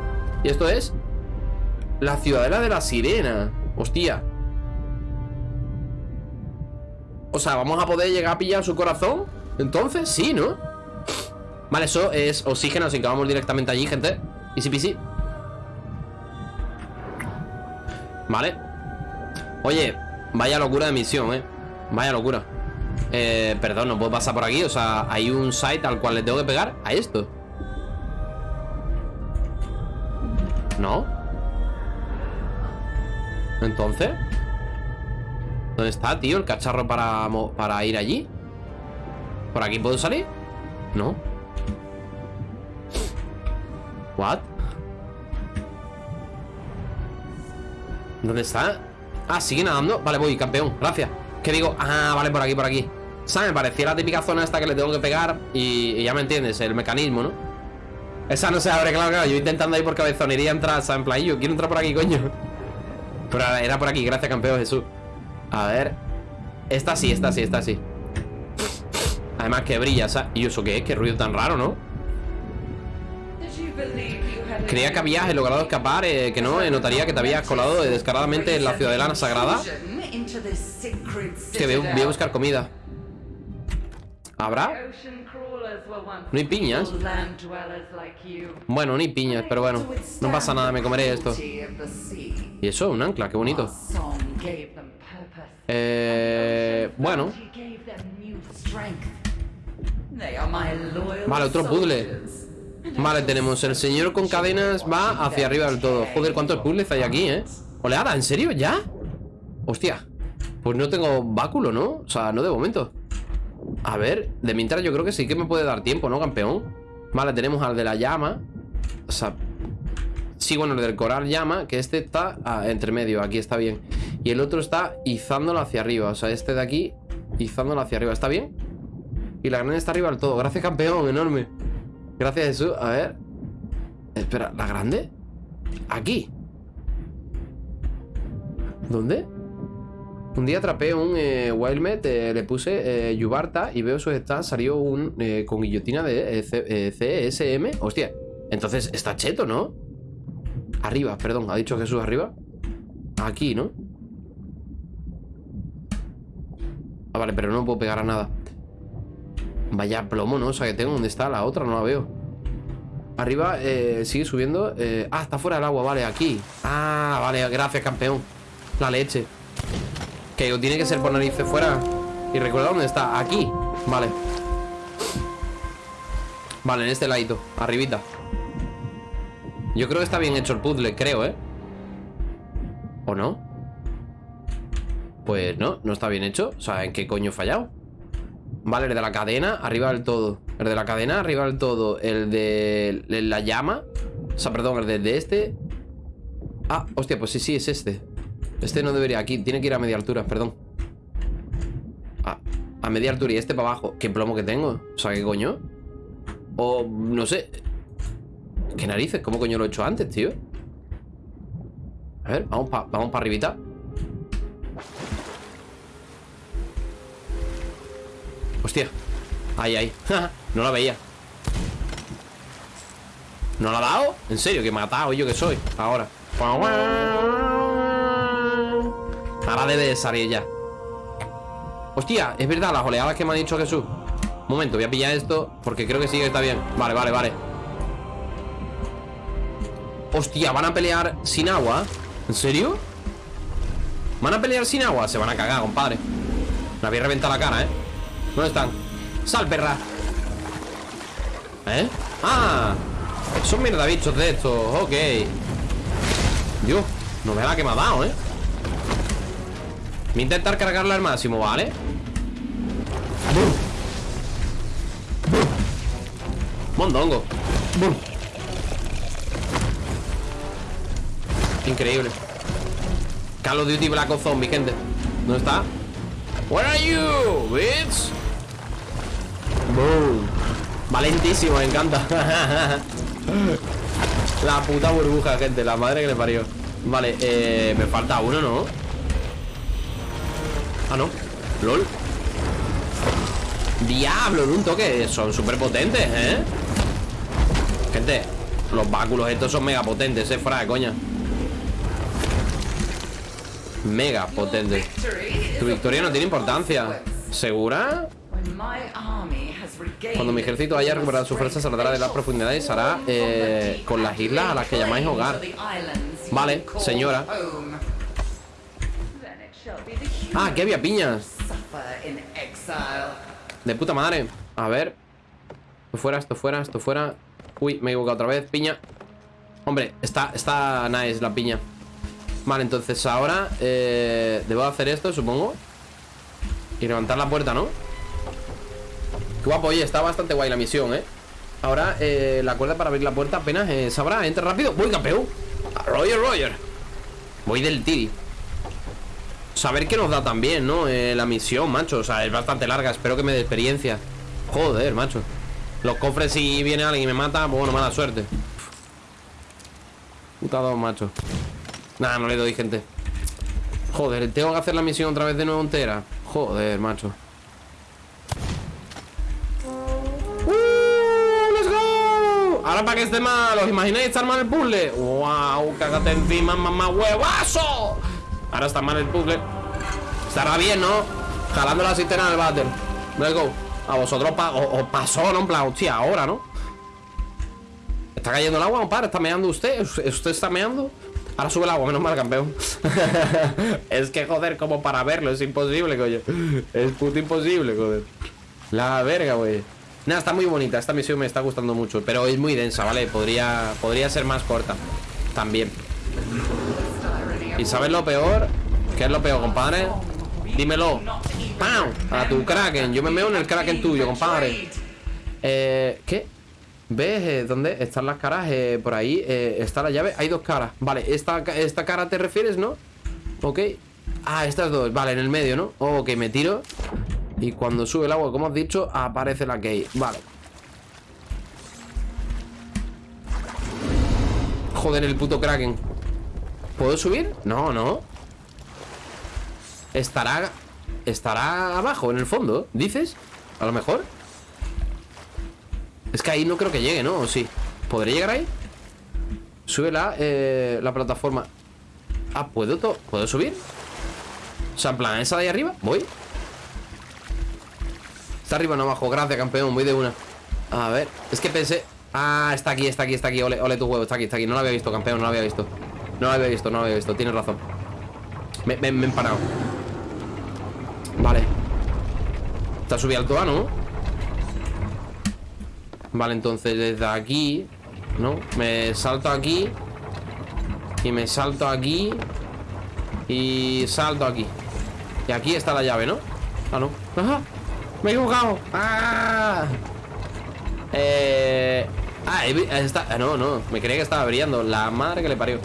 ¿Y esto es? La ciudadela de la sirena. Hostia. O sea, ¿vamos a poder llegar a pillar su corazón? Entonces, sí, ¿no? Vale, eso es oxígeno, así que vamos directamente allí, gente Easy peasy Vale Oye, vaya locura de misión, eh Vaya locura eh, Perdón, no puedo pasar por aquí O sea, hay un site al cual le tengo que pegar a esto ¿No? Entonces ¿Dónde está, tío? El cacharro para, para ir allí ¿Por aquí puedo salir? No ¿What? ¿Dónde está? Ah, sigue nadando Vale, voy, campeón, gracias ¿Qué digo? Ah, vale, por aquí, por aquí ¿Sabes? Me parecía la típica zona esta que le tengo que pegar y, ya me entiendes, el mecanismo, ¿no? Esa no se abre, claro, claro Yo intentando ahí por cabezonería entrar, ¿sabes? En plan, yo quiero entrar por aquí, coño Pero era por aquí, gracias, campeón Jesús A ver Esta sí, esta sí, esta sí Además que brilla, ¿sabes? ¿Y eso qué es? Qué ruido tan raro, ¿no? Creía que habías logrado escapar, eh, que no, eh, notaría que te habías colado descaradamente en la ciudadela sagrada. Que voy, voy a buscar comida. ¿Habrá? No hay piñas. Bueno, no hay piñas, pero bueno, no pasa nada, me comeré esto. Y eso, un ancla, qué bonito. Eh, bueno. Vale, otro puzzle. Vale, tenemos el señor con cadenas Va hacia arriba del todo Joder, ¿cuántos puzzles hay aquí, eh? Oleada, ¿en serio? ¿Ya? Hostia Pues no tengo báculo, ¿no? O sea, no de momento A ver, de mientras yo creo que sí que me puede dar tiempo, ¿no, campeón? Vale, tenemos al de la llama O sea Sí, bueno, el del coral llama Que este está ah, entre medio, aquí está bien Y el otro está izándolo hacia arriba O sea, este de aquí Izándolo hacia arriba, ¿está bien? Y la grande está arriba del todo Gracias, campeón, enorme Gracias, Jesús. A ver. Espera, ¿la grande? Aquí. ¿Dónde? Un día atrapé un eh, Wildmet, eh, le puse eh, Yubarta y veo su stats, salió un con guillotina de CSM. Hostia, entonces está cheto, ¿no? Arriba, perdón, ha dicho Jesús arriba. Aquí, ¿no? Ah, vale, pero no puedo pegar a nada. Vaya plomo, ¿no? O sea, que tengo ¿Dónde está la otra? No la veo Arriba sigue subiendo. Ah, está fuera del agua, vale, aquí Ah, vale, gracias, campeón La leche Que tiene que ser por narices fuera Y recuerda dónde está, aquí Vale Vale, en este ladito, arribita Yo creo que está bien hecho el puzzle, creo, ¿eh? ¿O no? Pues no, no está bien hecho O sea, ¿en qué coño he fallado? Vale, el de la cadena, arriba del todo. El de la cadena, arriba del todo. El de la llama. O sea, perdón, el de, de este. Ah, hostia, pues sí, sí, es este. Este no debería aquí, tiene que ir a media altura, perdón. A, media altura y este para abajo. ¿Qué plomo que tengo? O sea, ¿qué coño? O no sé. ¿Qué narices? ¿Cómo coño lo he hecho antes, tío? A ver, vamos para vamos pa arribita. Hostia. Ahí, ahí. no la veía. ¿No la ha dado? ¿En serio? ¿Que matado yo que soy? Ahora. Ahora debe de salir ya. Hostia, es verdad, las oleadas que me ha dicho Jesús. Un momento, voy a pillar esto porque creo que sí que está bien. Vale, vale, vale. Hostia, ¿van a pelear sin agua? ¿En serio? ¿Van a pelear sin agua? Se van a cagar, compadre. Me había reventado la cara, ¿eh? ¿Dónde están? ¡Sal, perra! ¿Eh? ¡Ah! Son mierda bichos de estos, ok Dios, no vea la que me ha dado, ¿eh? Voy a intentar cargarla al máximo, ¿vale? Mondongo Increíble Call of Duty Black Ops Zombie, gente ¿Dónde está? Where are you, bitch? Boom. Valentísimo, me encanta La puta burbuja, gente La madre que le parió Vale, eh, me falta uno, ¿no? Ah, no. LOL. Diablo, en un toque Son súper potentes, ¿eh? Gente Los báculos estos son mega potentes, eh, fuera de coña Mega potentes. Tu victoria no tiene importancia. ¿Segura? Cuando mi ejército haya recuperado su fuerza Saldrá de las profundidades y se hará eh, Con las islas a las que llamáis hogar. Vale, señora Ah, que había piñas. De puta madre. A ver. Esto fuera, esto fuera, esto fuera. Uy, me he equivocado otra vez, piña. Hombre, está, está nice la piña. Vale, entonces ahora eh, Debo hacer esto, supongo. Y levantar la puerta, ¿no? Qué guapo, oye, está bastante guay la misión, ¿eh? Ahora, eh, la cuerda para abrir la puerta apenas eh, sabrá. Entra rápido, voy campeón Roger, Roger. Voy del Tiri Saber que nos da también, ¿no? Eh, la misión, macho O sea, es bastante larga Espero que me dé experiencia Joder, macho Los cofres si viene alguien y me mata Bueno, mala suerte Puta dos, macho Nada, no le doy, gente Joder, tengo que hacer la misión otra vez de nuevo entera Joder, macho ¡Uh! ¡Let's go! Ahora para que esté mal ¿Os imagináis estar mal el puzzle? ¡Wow! Cágate encima, mamá huevazo Ahora está mal el puzzle Estará bien, ¿no? Jalando la cisterna del váter Let's go A vosotros pa os pasó, ¿no? En plan, hostia, ahora, ¿no? ¿Está cayendo el agua, compadre? ¿Está meando usted? ¿Usted está meando? Ahora sube el agua, menos mal, campeón Es que, joder, como para verlo Es imposible, coño Es puto imposible, joder La verga, güey Nada, está muy bonita Esta misión me está gustando mucho Pero es muy densa, ¿vale? Podría, podría ser más corta También ¿Y sabes lo peor? ¿Qué es lo peor, compadre? Dímelo ¡Pam! A tu Kraken Yo me meo en el Kraken tuyo, compadre Eh... ¿Qué? ¿Ves? Eh, ¿Dónde están las caras? Eh, por ahí eh, está la llave Hay dos caras Vale, esta, esta cara te refieres, ¿no? Ok Ah, estas dos Vale, en el medio, ¿no? ok, me tiro Y cuando sube el agua, como has dicho Aparece la key Vale Joder, el puto Kraken ¿Puedo subir? No, no Estará Estará abajo, en el fondo ¿Dices? A lo mejor Es que ahí no creo que llegue, ¿no? ¿O sí? ¿Podré llegar ahí? Sube la, eh, la plataforma Ah, ¿puedo, ¿puedo subir? O sea, en plan, esa de ahí arriba Voy Está arriba, no abajo Gracias, campeón Voy de una A ver Es que pensé Ah, está aquí, está aquí, está aquí Ole, ole tu huevo Está aquí, está aquí No lo había visto, campeón No lo había visto no lo había visto, no lo había visto, tienes razón Me, he empanado Vale Está subido alto A, ¿no? Vale, entonces desde aquí ¿No? Me salto aquí Y me salto aquí Y salto aquí Y aquí está la llave, ¿no? Ah, no Ajá Me he equivocado. ¡Ah! Eh... Ah, está... no, no. Me creía que estaba brillando. La madre que le parió.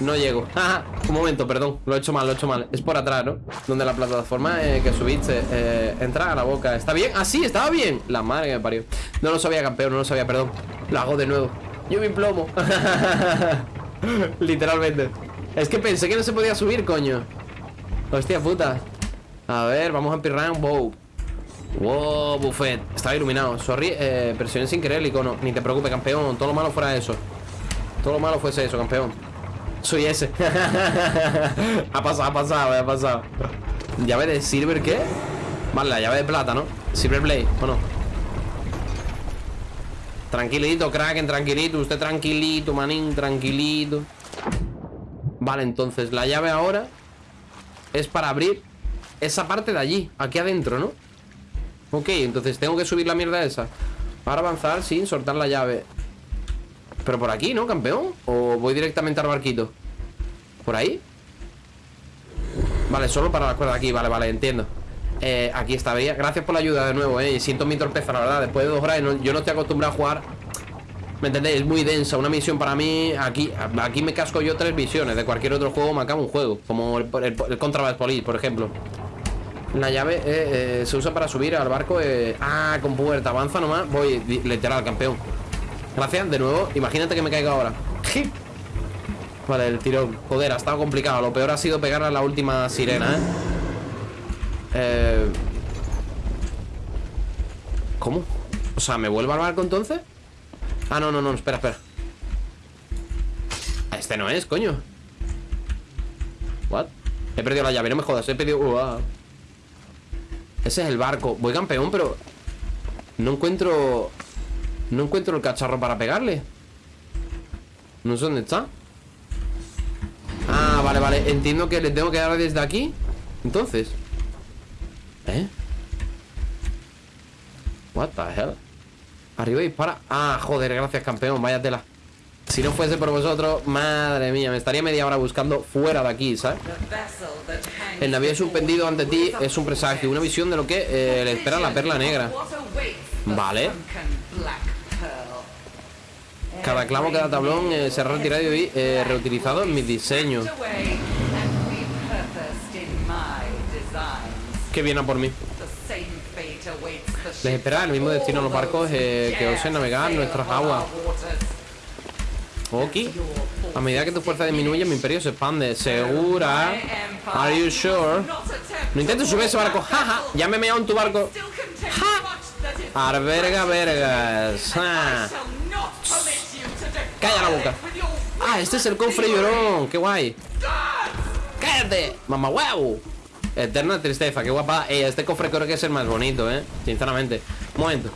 No llego. Un momento, perdón. Lo he hecho mal, lo he hecho mal. Es por atrás, ¿no? Donde la plataforma eh, que subiste eh, entra a la boca. ¿Está bien? Ah, sí, estaba bien. La madre que me parió. No lo sabía, campeón, no lo sabía, perdón. Lo hago de nuevo. Yo me plomo. Literalmente. Es que pensé que no se podía subir, coño. Hostia puta. A ver, vamos a pirran. Wow. Wow, buffet. Estaba iluminado. Sorry, eh, presioné sin querer el icono. Ni te preocupes, campeón. Todo lo malo fuera eso. Todo lo malo fuese eso, campeón. Soy ese. ha pasado, ha pasado, ha pasado. ¿Llave de silver qué? Vale, la llave de plata, ¿no? Silver Blade, ¿o no? Tranquilito, Kraken, tranquilito. Usted tranquilito, manín, tranquilito. Vale, entonces la llave ahora es para abrir esa parte de allí, aquí adentro, ¿no? Ok, entonces tengo que subir la mierda esa Para avanzar sin soltar la llave Pero por aquí, ¿no, campeón? ¿O voy directamente al barquito? ¿Por ahí? Vale, solo para la cuerda aquí, vale, vale, entiendo. Eh, Aquí está, veía. Gracias por la ayuda de nuevo, eh. Siento mi torpeza, la verdad. Después de dos horas, yo no estoy acostumbrado a jugar. ¿Me entendéis? Es muy densa Una misión para mí. Aquí aquí me casco yo tres misiones. De cualquier otro juego me acabo un juego. Como el, el, el Contraband Police, por ejemplo. La llave eh, eh, se usa para subir al barco eh, Ah, con puerta, avanza nomás. Voy, literal, campeón Gracias, de nuevo, imagínate que me caiga ahora Vale, el tirón Joder, ha estado complicado Lo peor ha sido pegar a la última sirena, ¿eh? Eh, ¿Cómo? O sea, ¿me vuelvo al barco entonces? Ah, no, no, no, espera, espera Este no es, coño What? He perdido la llave, no me jodas, he perdido... Uah. Ese es el barco Voy campeón, pero... No encuentro... No encuentro el cacharro para pegarle. No sé dónde está. Ah, vale, vale. Entiendo que le tengo que dar desde aquí. Entonces. ¿Eh? What the hell Arriba dispara. Ah, joder, gracias campeón, vaya tela. Si no fuese por vosotros Madre mía, me estaría media hora buscando Fuera de aquí, ¿sabes? El navío suspendido ante ti es un presagio, una visión de lo que eh, le espera la perla negra. Vale. Cada clavo, cada tablón eh, será retirado y eh, reutilizado en mis diseños. Que viene a por mí. Les espera el mismo destino a los barcos eh, que osen navegar nuestras aguas. our waters. Ok. A medida que tu fuerza disminuye, mi imperio se expande. ¿Segura? Are you sure? No intentes subir ese barco. Jaja. Ya me he en tu barco. Is Arverga vergas. I Calla la boca. Ah, este es el cofre llorón. Qué guay. ¡Cállate! ¡Mamá huevo! Eterna tristeza, qué guapa. Eh, este cofre creo que es el más bonito, eh. Sinceramente. Un momento.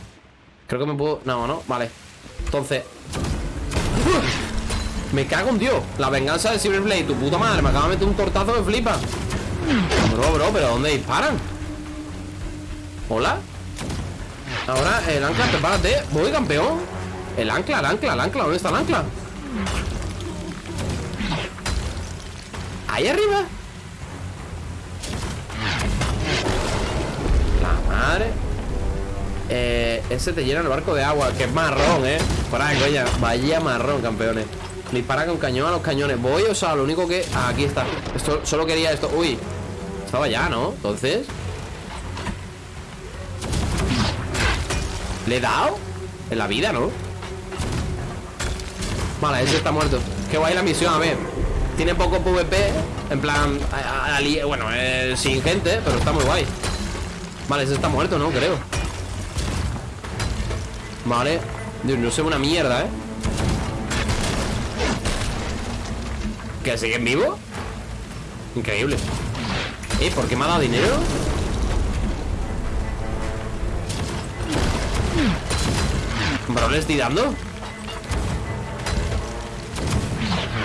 Creo que me puedo. No, no, vale. Entonces. Me cago en Dios. La venganza de Cyberblade, tu puta madre. Me acaba de meter un tortazo de flipa. Bro, bro, pero ¿dónde disparan? ¿Hola? Ahora el ancla, prepárate. Voy, campeón. El ancla, el ancla, el ancla. ¿Dónde está el ancla? Ahí arriba. La madre. Eh, ese te llena el barco de agua, que es marrón, eh. Por ahí, coña. Vaya marrón, campeones. Dispara con cañón a los cañones. Voy, o sea, lo único que. ah, aquí está. Esto, solo quería esto. Uy. Estaba ya, ¿no? Entonces. ¿Le he dado? En la vida, ¿no? Vale, ese está muerto. Qué guay la misión, a ver. Tiene poco PvP. En plan. bueno, sin gente, pero está muy guay. Vale, ese está muerto, ¿no? Creo. Vale. Dios, no sé una mierda, ¿eh? ¿Que siguen vivos? Increíble. ¿Eh? ¿Por qué me ha dado dinero? Bro, le estoy dando.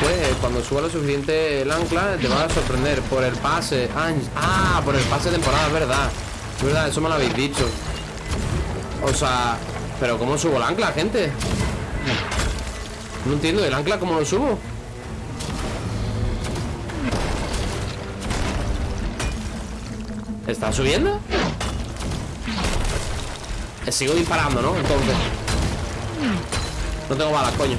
Pues cuando suba lo suficiente el ancla te va a sorprender por el pase. Ah, por el pase temporada, es verdad. Es verdad, eso me lo habéis dicho. O sea, pero ¿cómo subo el ancla, gente? No entiendo, ¿el ancla cómo lo subo? ¿Está subiendo? Sigo disparando, ¿no? Entonces No tengo balas, coño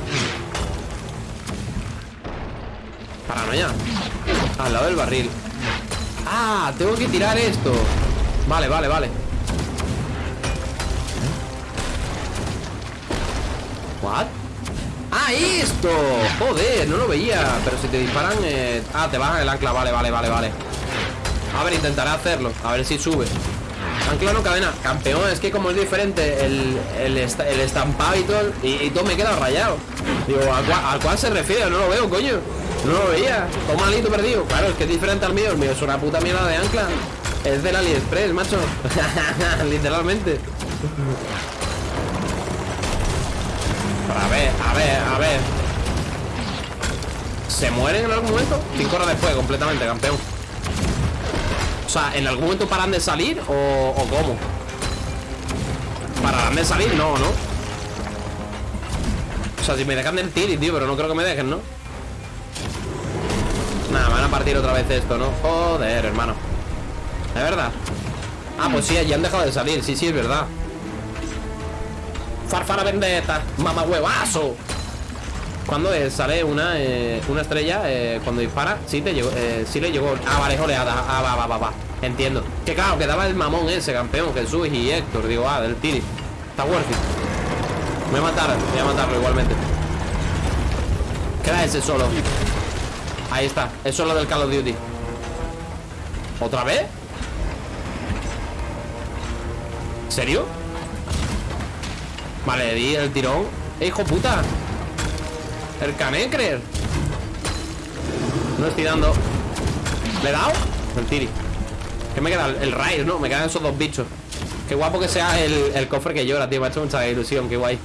Paranoia. Al lado del barril. Ah, tengo que tirar esto. Vale, vale, vale. ¿What? ¡Ah, esto! Joder, no lo veía. Pero si te disparan... Eh... Ah, te bajan el ancla. Vale, vale, vale, vale. A ver, intentaré hacerlo. A ver si sube. Ancla no cadena. Campeón, es que como es diferente El, el, estampado y todo y, todo me queda rayado. Digo, ¿a cuál, se refiere? No lo veo, coño No lo veía Todo malito perdido Claro, es que es diferente al mío El mío es una puta mierda de ancla Es del AliExpress, macho Literalmente a ver, a ver, a ver ¿Se mueren en algún momento? Cinco horas después, completamente, campeón O sea, ¿en algún momento paran de salir o, o cómo? ¿Pararán de salir? No, ¿no? O sea, si me dejan del tiri, tío Pero no creo que me dejen, ¿no? Partir otra vez esto, ¿no? Joder, hermano. ¿Es verdad? Ah, pues sí, ya han dejado de salir. Sí, sí, es verdad. Farfara vendetta, mamá huevazo Cuando sale una, eh, una estrella eh, Cuando dispara, sí te llegó eh, Sí le llegó, ah vale, oleada Ah, va, va, va, entiendo. Que claro, quedaba el mamón ese, campeón Jesús y Héctor, digo, ah, del Tiri. Está worth it. Voy a matar, voy a matarlo igualmente. Queda ese solo Ahí está, es solo del Call of Duty ¿Otra vez? ¿Serio? Vale, di el tirón ¡Eh, hijo puta! El canecrer No estoy dando ¿Le he dado? El tiri ¿Qué me queda? El raid, ¿no? Me quedan esos dos bichos Qué guapo que sea el, cofre que llora, tío Me ha hecho mucha ilusión, qué guay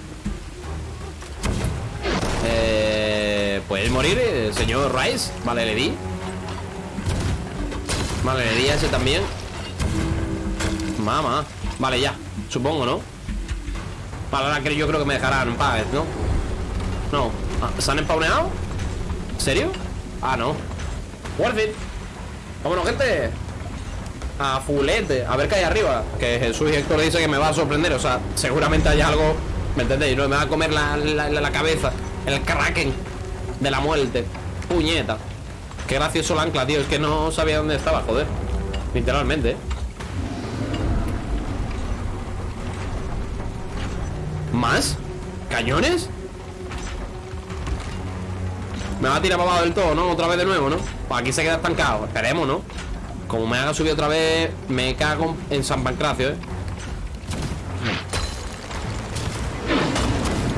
morir, eh, señor Rice? Vale, le di. Vale, le di a ese también. Mamá. Vale, ya. Supongo, ¿no? Vale, ahora yo creo que me dejarán en paz, ¿no? No. Ah, ¿Se han empauneado? ¿En serio? Ah, no. Worth it. Vámonos, gente. A fulete A ver qué hay arriba. Que Jesús y Héctor dice que me va a sorprender. O sea, seguramente hay algo ¿Me entendéis? No me va a comer la, la, cabeza. El kraken De la muerte Puñeta Qué gracioso el ancla, tío Es que no sabía dónde estaba, joder Literalmente, ¿eh? ¿Más? ¿Cañones? Me va a tirar para abajo del todo, ¿no? Otra vez de nuevo, ¿no? Pues aquí se queda estancado Esperemos, ¿no? Como me haga subir otra vez Me cago en San Pancracio, ¿eh?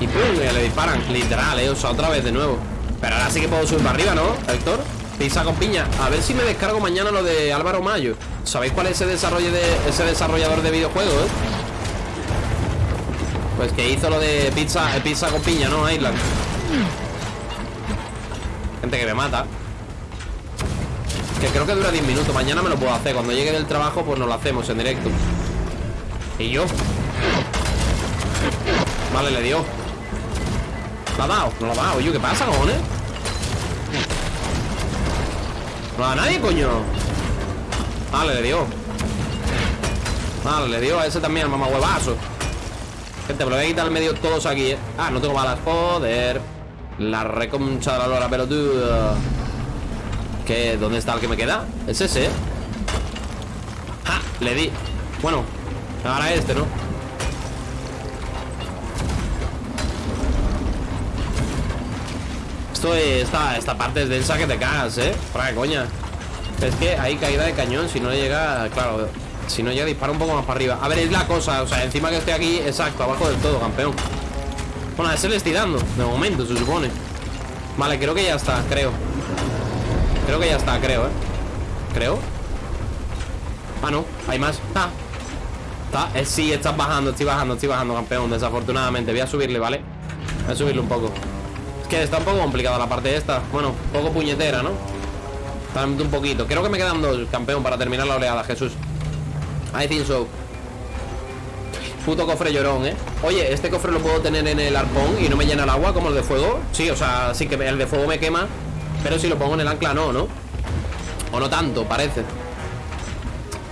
Y pum, le disparan Literal, ¿eh? O sea, otra vez de nuevo Pero ahora sí que puedo subir para arriba, ¿no? Héctor Pisa con piña A ver si me descargo mañana lo de Álvaro Mayo ¿Sabéis cuál es ese, desarrollo de, ese desarrollador de videojuegos, eh? Pues que hizo lo de pizza, eh, pizza con piña, ¿no? Island Gente que me mata Que creo que dura 10 minutos Mañana me lo puedo hacer Cuando llegue del trabajo pues nos lo hacemos en directo ¿Y yo? Vale, le dio ¿Lo ha dado? No lo ha dado Yo, ¿qué pasa, cojones? No da nadie, coño Vale, le dio Vale, le dio a ese también, mamá huevazo Gente, me lo voy a quitar al medio todos aquí, ¿eh? Ah, no tengo balas, joder La reconcha de la lora, pero tú ¿Qué? ¿Dónde está el que me queda? Es ese, ¿eh? ¡Ja! Le di Bueno, ahora este, ¿no? Esto esta, esta parte es densa que te cagas, ¿eh? Para qué coña. Es que hay caída de cañón Si no le llega, claro si no ya dispara un poco más para arriba. A ver, es la cosa, o sea, encima que estoy aquí Exacto, abajo del todo, campeón. Bueno, a ese le estoy dando, de momento, se supone. Vale, creo que ya está, creo. Creo que ya está, creo, eh Creo. Ah, no, hay más. Ah Está, eh, sí, estás bajando, estoy bajando, estoy bajando, campeón Desafortunadamente, voy a subirle, ¿vale? Voy a subirle un poco está un poco complicada la parte esta Bueno, poco puñetera, ¿no? un poquito Creo que me quedan dos, campeón, para terminar la oleada, Jesús I think so Puto cofre llorón, ¿eh? Oye, ¿este cofre lo puedo tener en el arpón y no me llena el agua como el de fuego? Sí, o sea, sí que el de fuego me quema Pero si lo pongo en el ancla no, ¿no? O no tanto, parece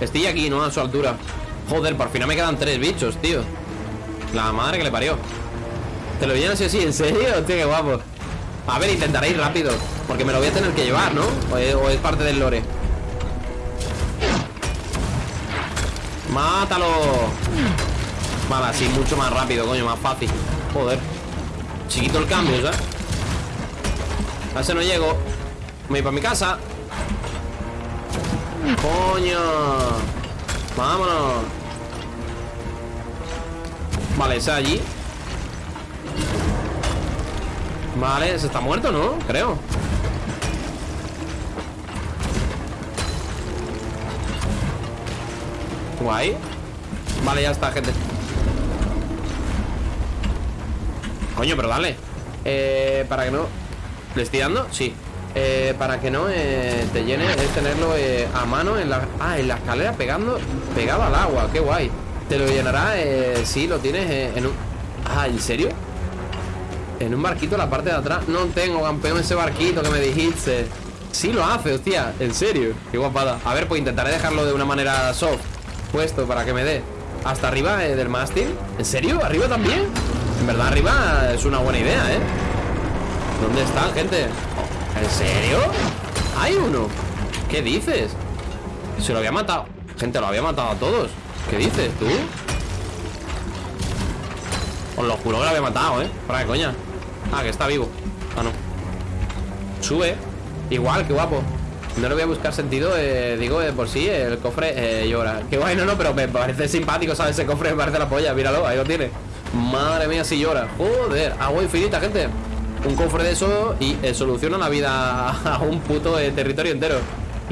Estoy aquí, ¿no? A su altura Joder, por fin me quedan tres bichos, tío La madre que le parió Te lo llenas así ¿en serio? Hostia, qué guapo A ver, intentaré ir rápido Porque me lo voy a tener que llevar, ¿no? O es, o es parte del lore. ¡Mátalo! Vale, así mucho más rápido, coño, más fácil. Joder. Chiquito el cambio, ¿sabes? A ese no llego. Me voy para mi casa. Coño. Vámonos. Vale, ese allí Vale, se está muerto, ¿no? Creo. Guay. Vale, ya está, gente. Coño, pero dale. Eh, Para que no ¿Le estoy dando? Sí. Eh, Para que no eh, te llene Es tenerlo eh, a mano en la... Ah, en la escalera pegando Pegado al agua, qué guay. Te lo llenará, eh, sí, lo tienes en un... Ah, ¿en serio? En un barquito la parte de atrás No tengo, campeón, ese barquito que me dijiste Sí lo hace, hostia, en serio Qué guapada A ver, pues intentaré dejarlo de una manera soft Puesto para que me dé Hasta arriba eh, del mástil ¿En serio? ¿Arriba también? En verdad arriba es una buena idea, ¿eh? ¿Dónde están, gente? ¿En serio? ¿Hay uno? ¿Qué dices? Se lo había matado Gente, lo había matado a todos ¿Qué dices, tú? Os lo juro que lo había matado, ¿eh? Para qué coña Ah, que está vivo. Ah, no. Sube. Igual, qué guapo. No le voy a buscar sentido eh, Digo, de por sí El cofre eh, llora. Qué guay, no, no Pero me parece simpático, ¿sabes? Ese cofre me parece la polla Míralo, ahí lo tiene. Madre mía, si llora. Joder Agua infinita, gente. Un cofre de eso y eh, soluciona la vida a un puto eh, territorio entero.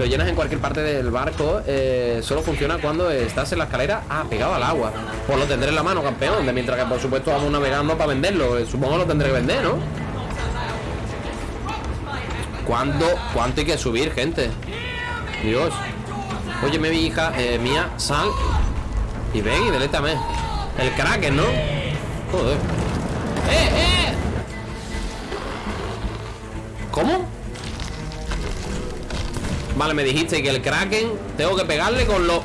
Lo llenas en cualquier parte del barco, eh, solo funciona cuando estás en la escalera, ah, pegado al agua. Pues lo tendré en la mano, campeón, de mientras que por supuesto vamos navegando para venderlo. Eh, Supongo lo tendré que vender, ¿no? ¿Cuándo, ¿Cuánto hay que subir, gente? Dios. Oye, mi hija eh, mía, sal y ven y delétame. El Kraken, ¿no? Joder. ¡Eh, eh! ¿Cómo? Vale, me dijiste que el Kraken Tengo que pegarle con los...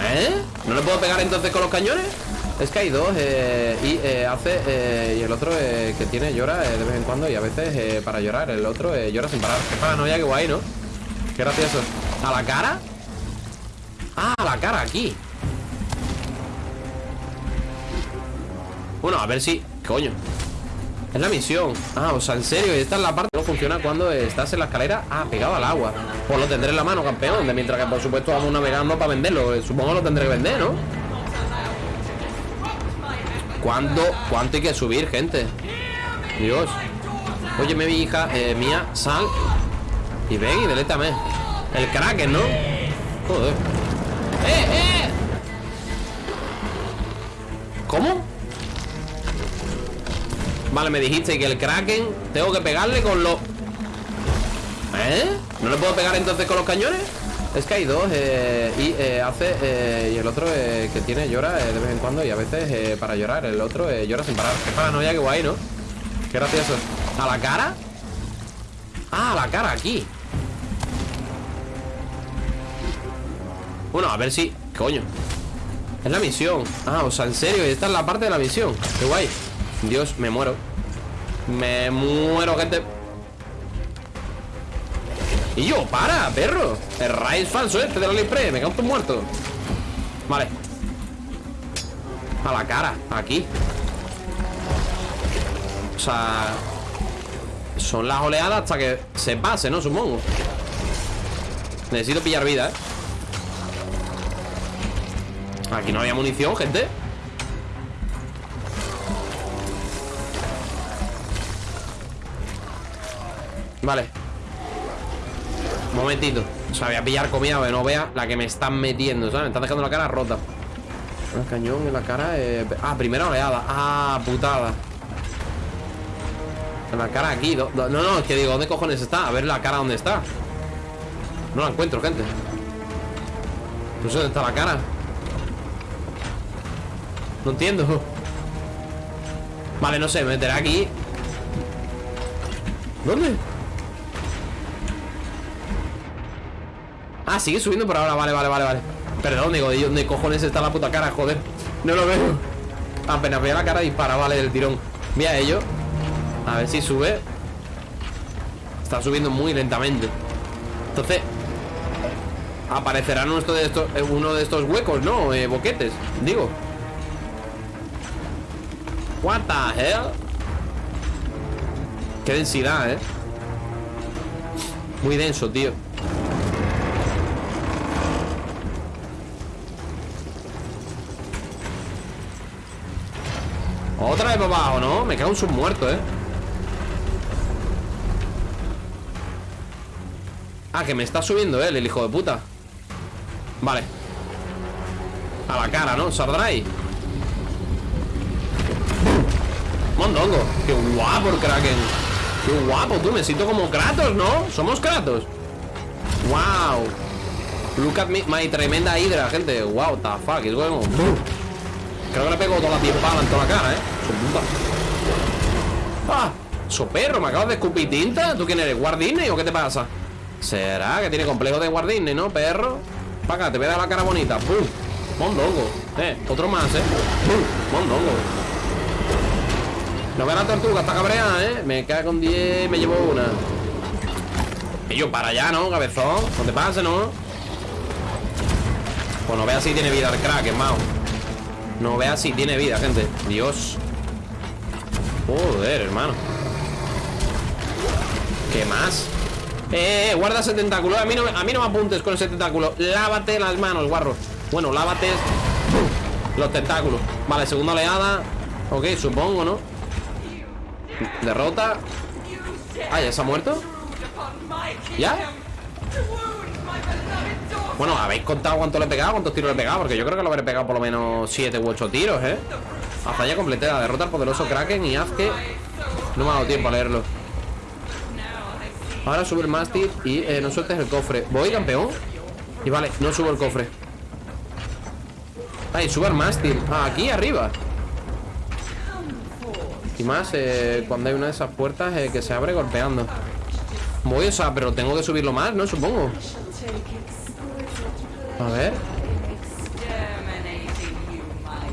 ¿Eh? ¿No le puedo pegar entonces con los cañones? Es que hay dos eh, Y eh, hace... eh, y el otro eh, que tiene llora de vez en cuando Y a veces para llorar El otro llora sin parar Qué paranoia, qué guay, ¿no? Qué gracioso ¿A la cara? Ah, a la cara, aquí Bueno, a ver si... Coño es la misión Ah, o sea, en serio Esta es la parte que no funciona cuando estás en la escalera Ah, pegado al agua Pues lo tendré en la mano, campeón De mientras que, por supuesto, vamos navegando para venderlo Eh, Supongo que lo tendré que vender, ¿no? ¿Cuándo, ¿Cuánto hay que subir, gente? Dios Oye, mi hija eh, mía, sal Y ven y delétame El Kraken, ¿no? Joder ¡Eh, eh! ¿Cómo? Vale, me dijiste que el Kraken Tengo que pegarle con los... ¿Eh? ¿No le puedo pegar entonces con los cañones? Es que hay dos eh, Y eh, hace... eh, y el otro que tiene llora de vez en cuando Y a veces para llorar El otro llora sin parar Qué paranoia, qué guay, ¿no? Qué gracioso ¿A la cara? Ah, a la cara, aquí Bueno, a ver si... Coño Es la misión Ah, o sea, en serio Esta es la parte de la misión Qué guay Dios, me muero. Me muero, gente. Y yo, para, perro. El raid falso este de la Lispre Me cago en muerto. Vale. A la cara, aquí. O sea Son las oleadas hasta que se pase, ¿no? Supongo. Necesito pillar vida, ¿eh? Aquí no había munición, gente Vale. Momentito. O sea, voy a pillar comida no vea la que me están metiendo ¿sabes? Me están dejando la cara rota. Un cañón en la cara eh, Ah, primera oleada. Ah, putada. En la cara aquí No, no, es que digo ¿Dónde cojones está? A ver la cara dónde está. No la encuentro, gente. No sé dónde está la cara. No entiendo. Vale, no sé, me meteré aquí. ¿Dónde? Ah, sigue subiendo por ahora, vale, vale, vale, vale. Perdón, digo, ¿de dónde cojones está la puta cara? Joder, no lo veo. Apenas vea la cara dispara, vale, del tirón. Mira ello. A ver si sube. Está subiendo muy lentamente. Entonces Aparecerá uno de estos, eh, uno de estos huecos, ¿no? Eh, boquetes, digo. What the hell Qué densidad, ¿eh? Muy denso, tío Otra vez para abajo, ¿no? Me cago en sus muertos, ¿eh? Ah, que me está subiendo él, el hijo de puta. Vale. A la cara, ¿no? Sardrai Mondongo. Qué guapo el Kraken. Qué guapo, tú, me siento como Kratos, ¿no? Somos Kratos Wow Look at me, my tremenda hidra, gente. Wow, the fuck, es going Creo que le pego toda la tiempada en toda la cara, ¿eh? ¡Ah! ¡So perro! ¿Me acabas de escupir tinta? ¿Tú quién eres? ¿Guardine o qué te pasa? ¿Será que tiene complejo de Guardine, no, perro? Para acá, te voy a dar la cara bonita ¡Pum! Mondongo Eh, otro más, ¿eh? ¡Pum! Mondongo No ve la tortuga, está cabreada, ¿eh? Me cae con 10, me llevo una Y yo, para allá, ¿no, cabezón? No te pases, ¿no? Pues no veas si tiene vida el crack, hermano No veas si tiene vida, gente Dios Joder, hermano ¿Qué más? Eh, eh, guarda ese tentáculo a mí, no, a mí no me apuntes con ese tentáculo Lávate las manos, guarro Bueno, lávate los tentáculos Vale, segunda oleada Ok, supongo, ¿no? Derrota Ah, ¿ya se ha muerto? ¿Ya? Bueno, ¿habéis contado cuánto le he pegado? ¿Cuántos tiros le he pegado? Porque yo creo que lo habré pegado por lo menos 7 u 8 tiros, ¿eh? Completé la derrota al poderoso Kraken y haz que... No me ha dado tiempo a leerlo. Ahora sube el mástil y eh, no sueltes el cofre. Voy, campeón. Y vale, no subo el cofre. Ahí, sube el mástil. Ah, aquí arriba. Y más eh, cuando hay una de esas puertas eh, que se abre golpeando. Voy, o sea, pero tengo que subirlo más, ¿no? Supongo. A ver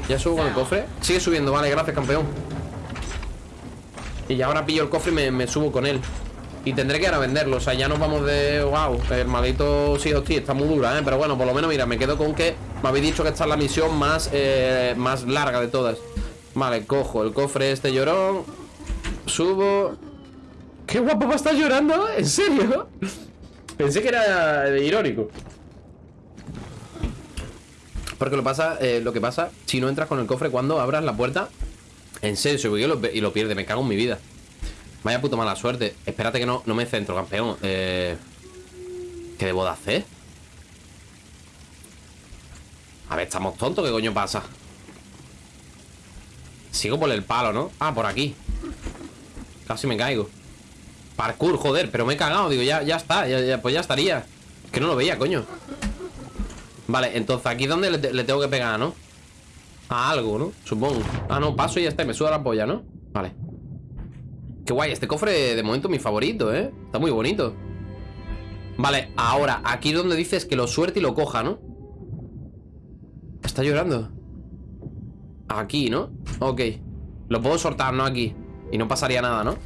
Ya subo con el cofre. Sigue subiendo, vale, gracias, campeón. Y ahora pillo el cofre y me, me subo con él. Y tendré que ir a venderlo, o sea, ya nos vamos de... Wow, el maldito sí, hostia, está muy dura, ¿eh? Pero bueno, por lo menos, mira, me quedo con que Me habéis dicho que esta es la misión más, eh, más larga de todas. Vale, cojo el cofre este llorón Subo. ¡Qué guapo va a estar llorando! ¿En serio? Pensé que era irónico Porque lo, pasa, eh, lo que pasa Si no entras con el cofre cuando abras la puerta En serio, se y lo, pierde Me cago en mi vida. Vaya puto mala suerte. Espérate que no, no me centro, campeón. Eh, ¿Qué debo de hacer? A ver, estamos tontos ¿Qué coño pasa? Sigo por el palo, ¿no? Ah, por aquí. Casi me caigo. Parkour, joder, pero me he cagado Digo, ya, ya está, pues ya estaría. Que no lo veía, coño Vale, entonces aquí es donde le, tengo que pegar, ¿no? A algo, ¿no? Supongo Ah, no, paso y ya está, me suda la polla, ¿no? Vale Qué guay, este cofre de momento mi favorito, ¿eh? Está muy bonito Vale, ahora, aquí es donde dices que lo suerte y lo coja, ¿no? Está llorando Aquí, ¿no? Ok Lo puedo soltar, ¿no? Aquí Y no pasaría nada, ¿no?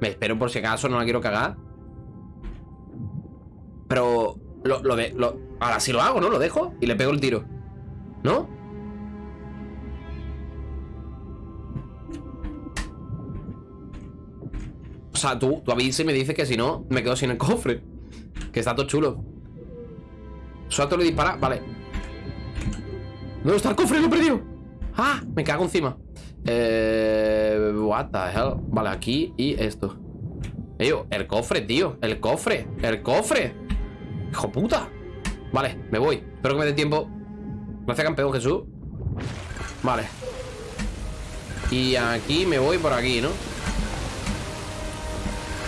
Me espero por si acaso, no la quiero cagar Pero lo, lo de, lo, Ahora sí lo hago, ¿no? Lo dejo y le pego el tiro ¿No? O sea, tú, tú y me dices que si no, me quedo sin el cofre. Que está todo chulo. Suelto y dispara. Vale. ¿Dónde está el cofre? Lo he perdido. ¡Ah! Me cago encima. Eh. What the hell. Vale, aquí y esto. Ello, el cofre, tío. El cofre. El cofre. Hijo puta. Vale, me voy. Espero que me dé tiempo. Gracias, campeón Jesús. Vale. Y aquí me voy por aquí, ¿no?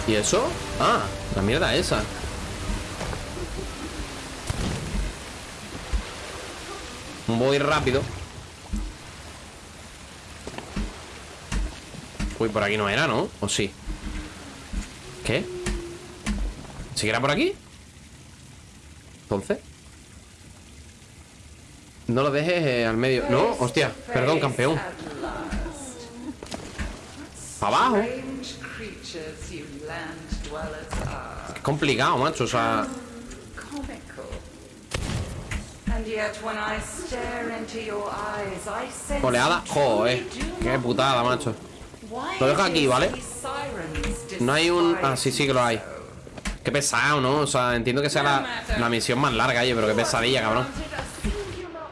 ¿Y eso? Ah, la mierda esa Voy rápido Uy, por aquí no era, ¿no? ¿O sí? ¿Qué? ¿Sí que era por aquí? Entonces No lo dejes eh, al medio. No, hostia, perdón, campeón. Abajo. Es complicado, macho. O sea, oleada. Joder, qué putada, macho. Lo dejo aquí, ¿vale? No hay un... Ah, sí, sí que lo hay. Qué pesado, ¿no? O sea, entiendo que sea la, la misión más larga, oye, pero qué pesadilla, cabrón.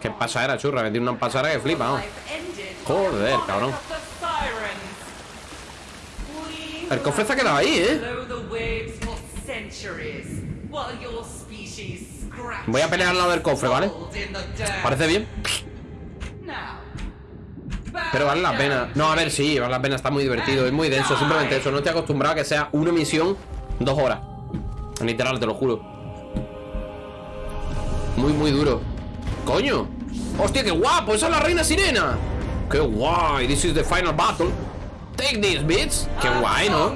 Qué pasadera, churra. Me tiene una pasadera que flipa, ¿no? Joder, cabrón. El cofre se ha quedado ahí, ¿eh? Voy a pelear al lado del cofre, ¿vale? ¿Parece bien? Pero vale la pena. No, a ver, sí, vale la pena. Está muy divertido. Es muy denso. Simplemente eso. No estoy acostumbrado a que sea una misión dos horas. Literal, te lo juro. Muy, muy duro. ¡Coño! ¡Hostia, qué guapo! ¡Esa es la reina sirena! ¡Qué guay! This is the final battle. Take this, bitch. ¡Qué guay, ¿no?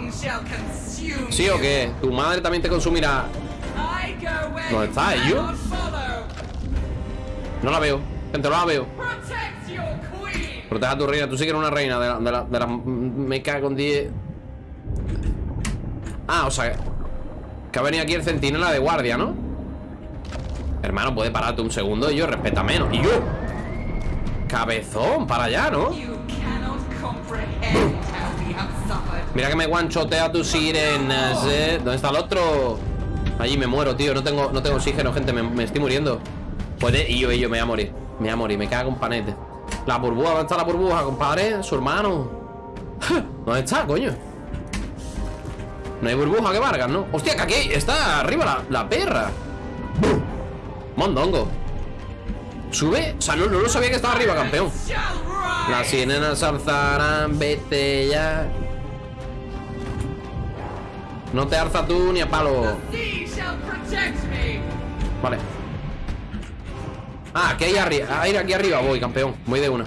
¿Sí o qué? Tu madre también te consumirá. ¿Dónde ¿Dónde está, ello? No la veo. Gente, no la veo. Proteja a tu reina. Tú sí que eres una reina de la... De la, de la me cago en 10. Ah, o sea... Que ha venido aquí el centinela de guardia, ¿no? Hermano, puede pararte un segundo y yo respeta menos. ¡Y yo! Cabezón, para allá, ¿no? Mira que me guanchotea tus sirenas, ¿eh? ¿Dónde está el otro? Allí me muero, tío. No tengo, no tengo oxígeno, gente. Me, me estoy muriendo. Puede... Y yo, y yo, me voy a morir. Me voy a morir. Me cago en panete. La burbuja, ¿dónde está la burbuja, compadre? Su hermano. ¿Dónde está, coño? No hay burbuja que Vargas, ¿no? Hostia, que aquí está arriba la, perra. Mondongo. ¿Sube? O sea, no, no lo sabía que estaba arriba, campeón. Las sirenas alzarán, vete ya. No te alza tú ni a palo. Vale. Ah, aquí hay arriba. Aquí arriba voy, campeón. Voy de una.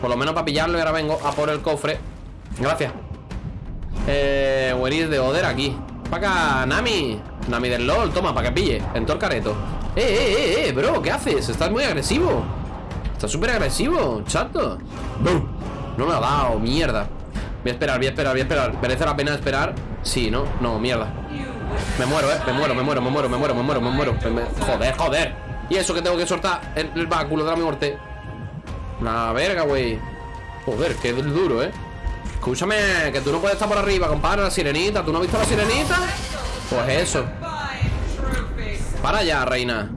Por lo menos para pillarlo y ahora vengo a por el cofre. Gracias. Eh, where is the other? Aquí. Acá, Nami. Nami del LOL, toma, para que pille. En todo el careto. Eh, eh, eh, eh, bro, ¿qué haces? Estás muy agresivo. Estás súper agresivo, chato. Bum. No me ha dado, mierda. Voy a esperar, voy a esperar, voy a esperar. ¿Merece la pena esperar? Sí, ¿no? No, mierda. Me muero, eh. Me muero, me muero, me muero, me muero, me muero, me muero. Joder, joder. Y eso que tengo que soltar el, el báculo de la muerte. La verga, güey. Joder, qué duro, eh. Escúchame, que tú no puedes estar por arriba, compadre, la sirenita. ¿Tú no has visto la sirenita? Pues eso. Para allá, reina.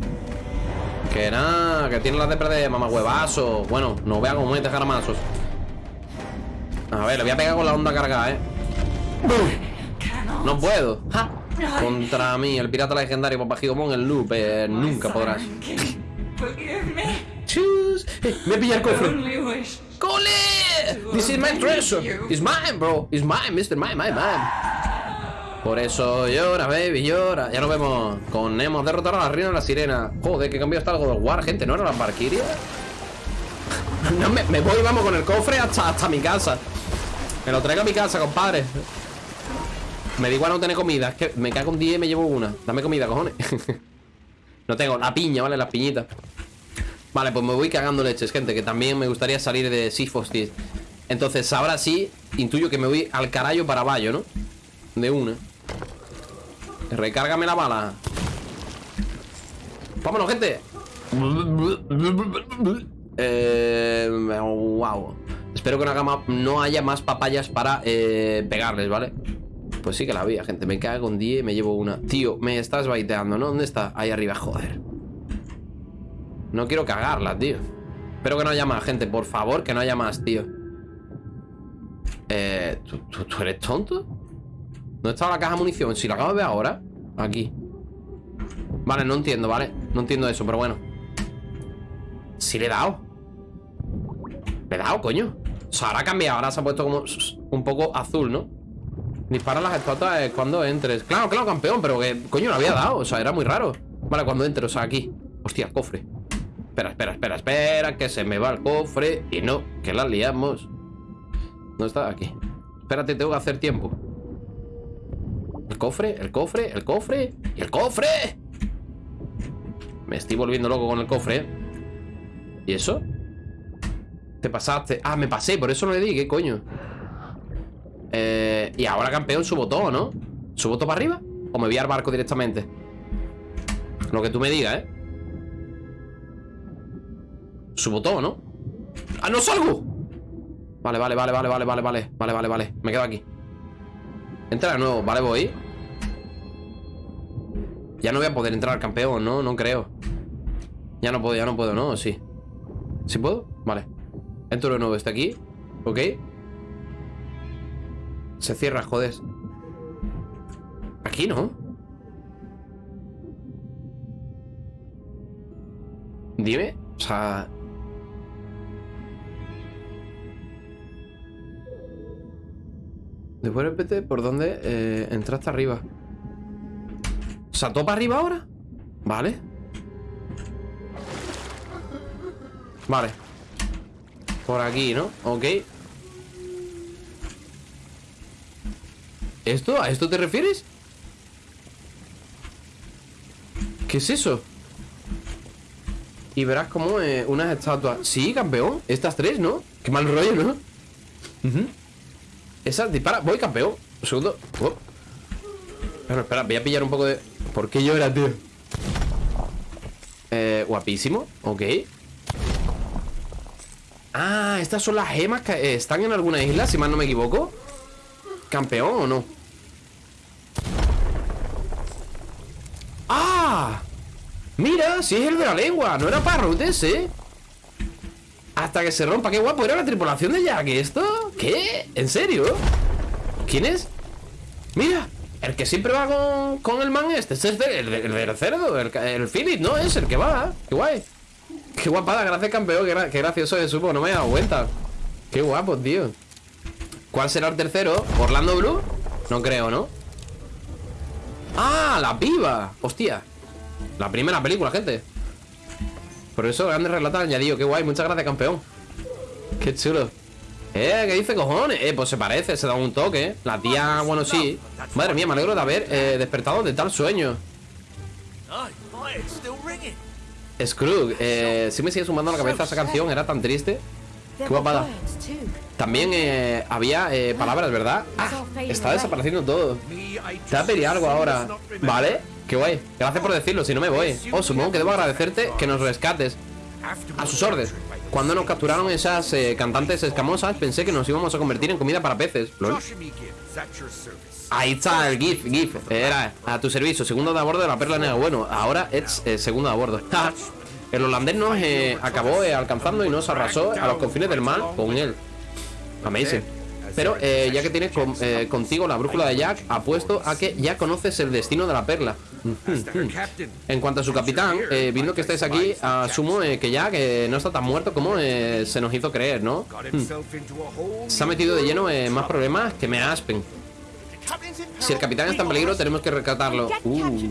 Que nada, que tiene las de perder, mamahuevazo. Bueno, no vea cómo mete jaramazos. A ver, le voy a pegar con la onda cargada, eh. No puedo. Ja. Contra mí, el pirata legendario Papagigomón, el loop, eh, nunca podrás. Chus. Eh, me pilla el cofre. ¡Cole! This is my treasure. It's mine, bro. It's mine, Mr. Mine, mine, mine. Por eso llora, baby, llora. Ya nos vemos. Con hemos derrotado a la reina de la sirena. Joder, que cambio está algo de War, gente. ¿No era la Valkyria? No, me, me voy, vamos, con el cofre hasta, hasta mi casa. Me lo traigo a mi casa, compadre. Me da igual no tener comida. Es que me cago en 10 y me llevo una. Dame comida, cojones. no tengo la piña, ¿vale? Las piñitas. Vale, pues me voy cagando leches, gente. Que también me gustaría salir de Seafostis. Entonces, ahora sí, intuyo que me voy al carayo para abajo, ¿no? De una. Recárgame la bala. Vámonos, gente. Eh, wow. Espero que no haya más papayas para eh, pegarles, ¿vale? Pues sí que la había, gente. Me cago en 10 y me llevo una. Tío, me estás baiteando, ¿no? ¿Dónde está? Ahí arriba, joder. No quiero cagarla, tío. Espero que no haya más, gente. Por favor, que no haya más, tío. Eh, ¿tú, eres tonto? ¿Dónde está la caja de munición? Si la acabo de ver ahora. Aquí. Vale, no entiendo, ¿vale? No entiendo eso, pero bueno. Sí le he dado. Le he dado, coño. O sea, ahora ha cambiado. Ahora se ha puesto como un poco azul, ¿no? Dispara las estatuas eh, cuando entres. Claro, claro, campeón, pero que coño lo había dado. O sea, era muy raro. Vale, cuando entres, o sea, aquí. Hostia, cofre. Espera, espera, espera, espera, que se me va el cofre. Y no, que la liamos. ¿Dónde está? Aquí. Espérate, tengo que hacer tiempo. El cofre, el cofre, el cofre el cofre. Me estoy volviendo loco con el cofre. ¿eh? ¿Y eso? Te pasaste Ah, me pasé, por eso no le di, ¿qué coño? Eh, y ahora campeón subo todo, ¿no? ¿Subo todo para arriba? ¿O me voy al barco directamente? Lo que tú me digas, ¿eh? Subo todo, ¿no? ¡Ah, no salgo! Vale, vale, vale, vale, vale, vale, vale Vale, vale, vale, me quedo aquí Entra de nuevo, vale, voy Ya no voy a poder entrar campeón, ¿no? No creo Ya no puedo, ya no puedo, ¿no? Sí ¿Sí puedo? Vale Entro de nuevo, está aquí Ok Se cierra, joder Aquí, ¿no? Dime O sea... Después repete por dónde eh, entraste arriba. O sea, ¿todo para arriba ahora? Vale. Vale. Por aquí, ¿no? Ok. ¿Esto? ¿A esto te refieres? ¿Qué es eso? Y verás como eh, unas estatuas Sí, campeón, estas tres, ¿no? Qué mal rollo, ¿no? Esa dispara, voy campeón Un segundo Oh. Bueno, espera, voy a pillar un poco de... ¿Por qué llora, tío? Eh, guapísimo, ok Ah, estas son las gemas que eh, están en alguna isla, si mal no me equivoco ¿Campeón o no? ¡Ah! Mira, si es el de la lengua No era Parrot ese Hasta que se rompa, qué guapo Era la tripulación de Jack ¿Esto? ¿Qué? ¿En serio? ¿Quién es? Mira, el que siempre va con, con el man este Este es el, el, cerdo El, el Philip, ¿no? Es el que va Qué guay Qué guapada, gracias campeón qué gracioso es supo, no me he dado cuenta Qué guapo, tío ¿Cuál será el tercero? ¿Orlando Blue? No creo, ¿no? ¡Ah! ¡La piba! Hostia La primera película, gente Por eso, grandes relatos añadido Qué guay, muchas gracias, campeón Qué chulo Eh, ¿qué dice cojones? Eh, pues se parece, se da un toque. La tía, bueno, sí. Madre mía, me alegro de haber eh, despertado de tal sueño. Scrooge, eh, sí me sigue sumando a la cabeza esa canción Era tan triste. Qué guapada También eh, había eh, palabras, ¿verdad? Ah, está desapareciendo todo. Te va a pedir algo ahora. ¿Vale? Qué guay. Gracias por decirlo, si no me voy. Oh, supongo que debo agradecerte que nos rescates A sus órdenes Cuando nos capturaron esas eh, cantantes escamosas Pensé que nos íbamos a convertir en comida para peces. Ahí está el GIF, GIF Era a tu servicio, segundo de a bordo de la perla negra Bueno, ahora es eh, segundo de a bordo. El holandés nos eh, acabó eh, alcanzando y nos arrasó a los confines del mal con él Amazing Pero eh, ya que tienes eh, contigo la brújula de Jack Apuesto a que ya conoces el destino de la perla. En cuanto a su capitán, eh, viendo que estáis aquí Asumo eh, que Jack eh, no está tan muerto como se nos hizo creer, ¿no? Se ha metido de lleno en más problemas que me aspen. Si el capitán está en peligro tenemos que rescatarlo. Uh.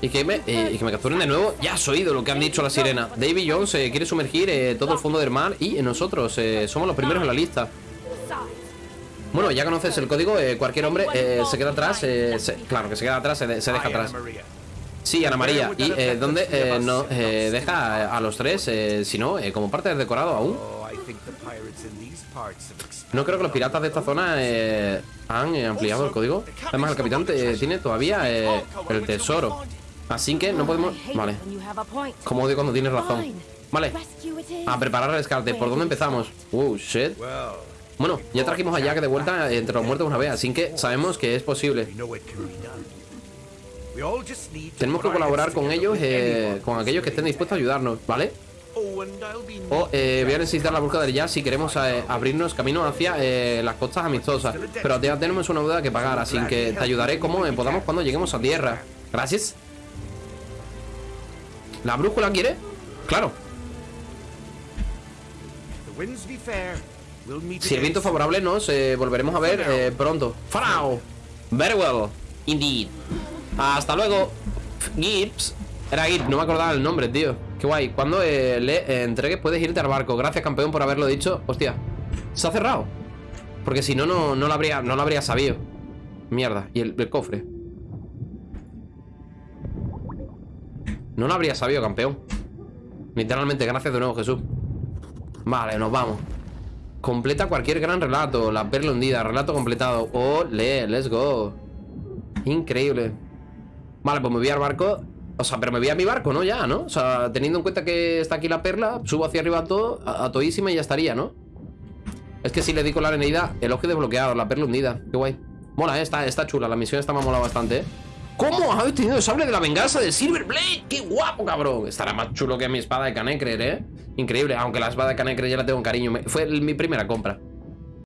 Y que, me, y que me capturen de nuevo. Ya has oído lo que han dicho la sirena Davy Jones quiere sumergir todo el fondo del mar Y nosotros somos los primeros en la lista Bueno, ya conoces el código eh, Cualquier hombre eh, se queda atrás eh, se- Claro que se queda atrás, se, de- se deja atrás. Sí, Ana María ¿Y eh, dónde eh, no, eh, deja a los tres eh, Si no, eh, como parte del decorado aún No creo que los piratas de esta zona eh, han eh, ampliado el código. Además, el capitán eh, tiene todavía eh, el tesoro. Así que no podemos... Vale, como odio cuando tienes razón. Vale, a preparar el rescate. ¿Por dónde empezamos? Uh, shit. Bueno, ya trajimos a Jack de vuelta entre los muertos una vez, así que sabemos que es posible. Tenemos que colaborar con ellos, eh, con aquellos que estén dispuestos a ayudarnos, ¿vale? O eh, voy a necesitar la búsqueda del jazz si queremos eh, abrirnos camino hacia eh, las costas amistosas. Pero ya tenemos una deuda que pagar, así que te ayudaré como podamos cuando lleguemos a tierra. Gracias. ¿La brújula quiere? Claro. Si el viento es favorable, nos eh, volveremos a ver eh, pronto. ¡Farao! Very well. Indeed. Hasta luego. Gibbs. Era Gibbs, no me acordaba el nombre, tío. Qué guay. Cuando eh, le eh, entregues puedes irte al barco. Gracias, campeón, por haberlo dicho. Hostia. Se ha cerrado. Porque si no, no, no lo habría, no lo habría sabido. Mierda. Y el, el cofre. No lo habría sabido, campeón. Literalmente, gracias de nuevo, Jesús. Vale, nos vamos. Completa cualquier gran relato. La perla hundida, relato completado. Ole, let's go. Increíble. Vale, pues me voy al barco. O sea, pero me voy a mi barco, ¿no? Ya, ¿no? O sea, teniendo en cuenta que está aquí la perla, subo hacia arriba todo, a, a todísima y ya estaría, ¿no? Es que si le digo la arenida, el ojo desbloqueado, la perla hundida. Qué guay. Mola, eh, está, está chula. La misión está me ha bastante, ¿eh? ¿Cómo? ¿Habéis tenido el sable de la venganza de Silverblade? ¡Qué guapo, cabrón! Estará más chulo que mi espada de Canecrer, ¿eh? Increíble, aunque la espada de Canecrer ya la tengo en cariño. Fue mi primera compra.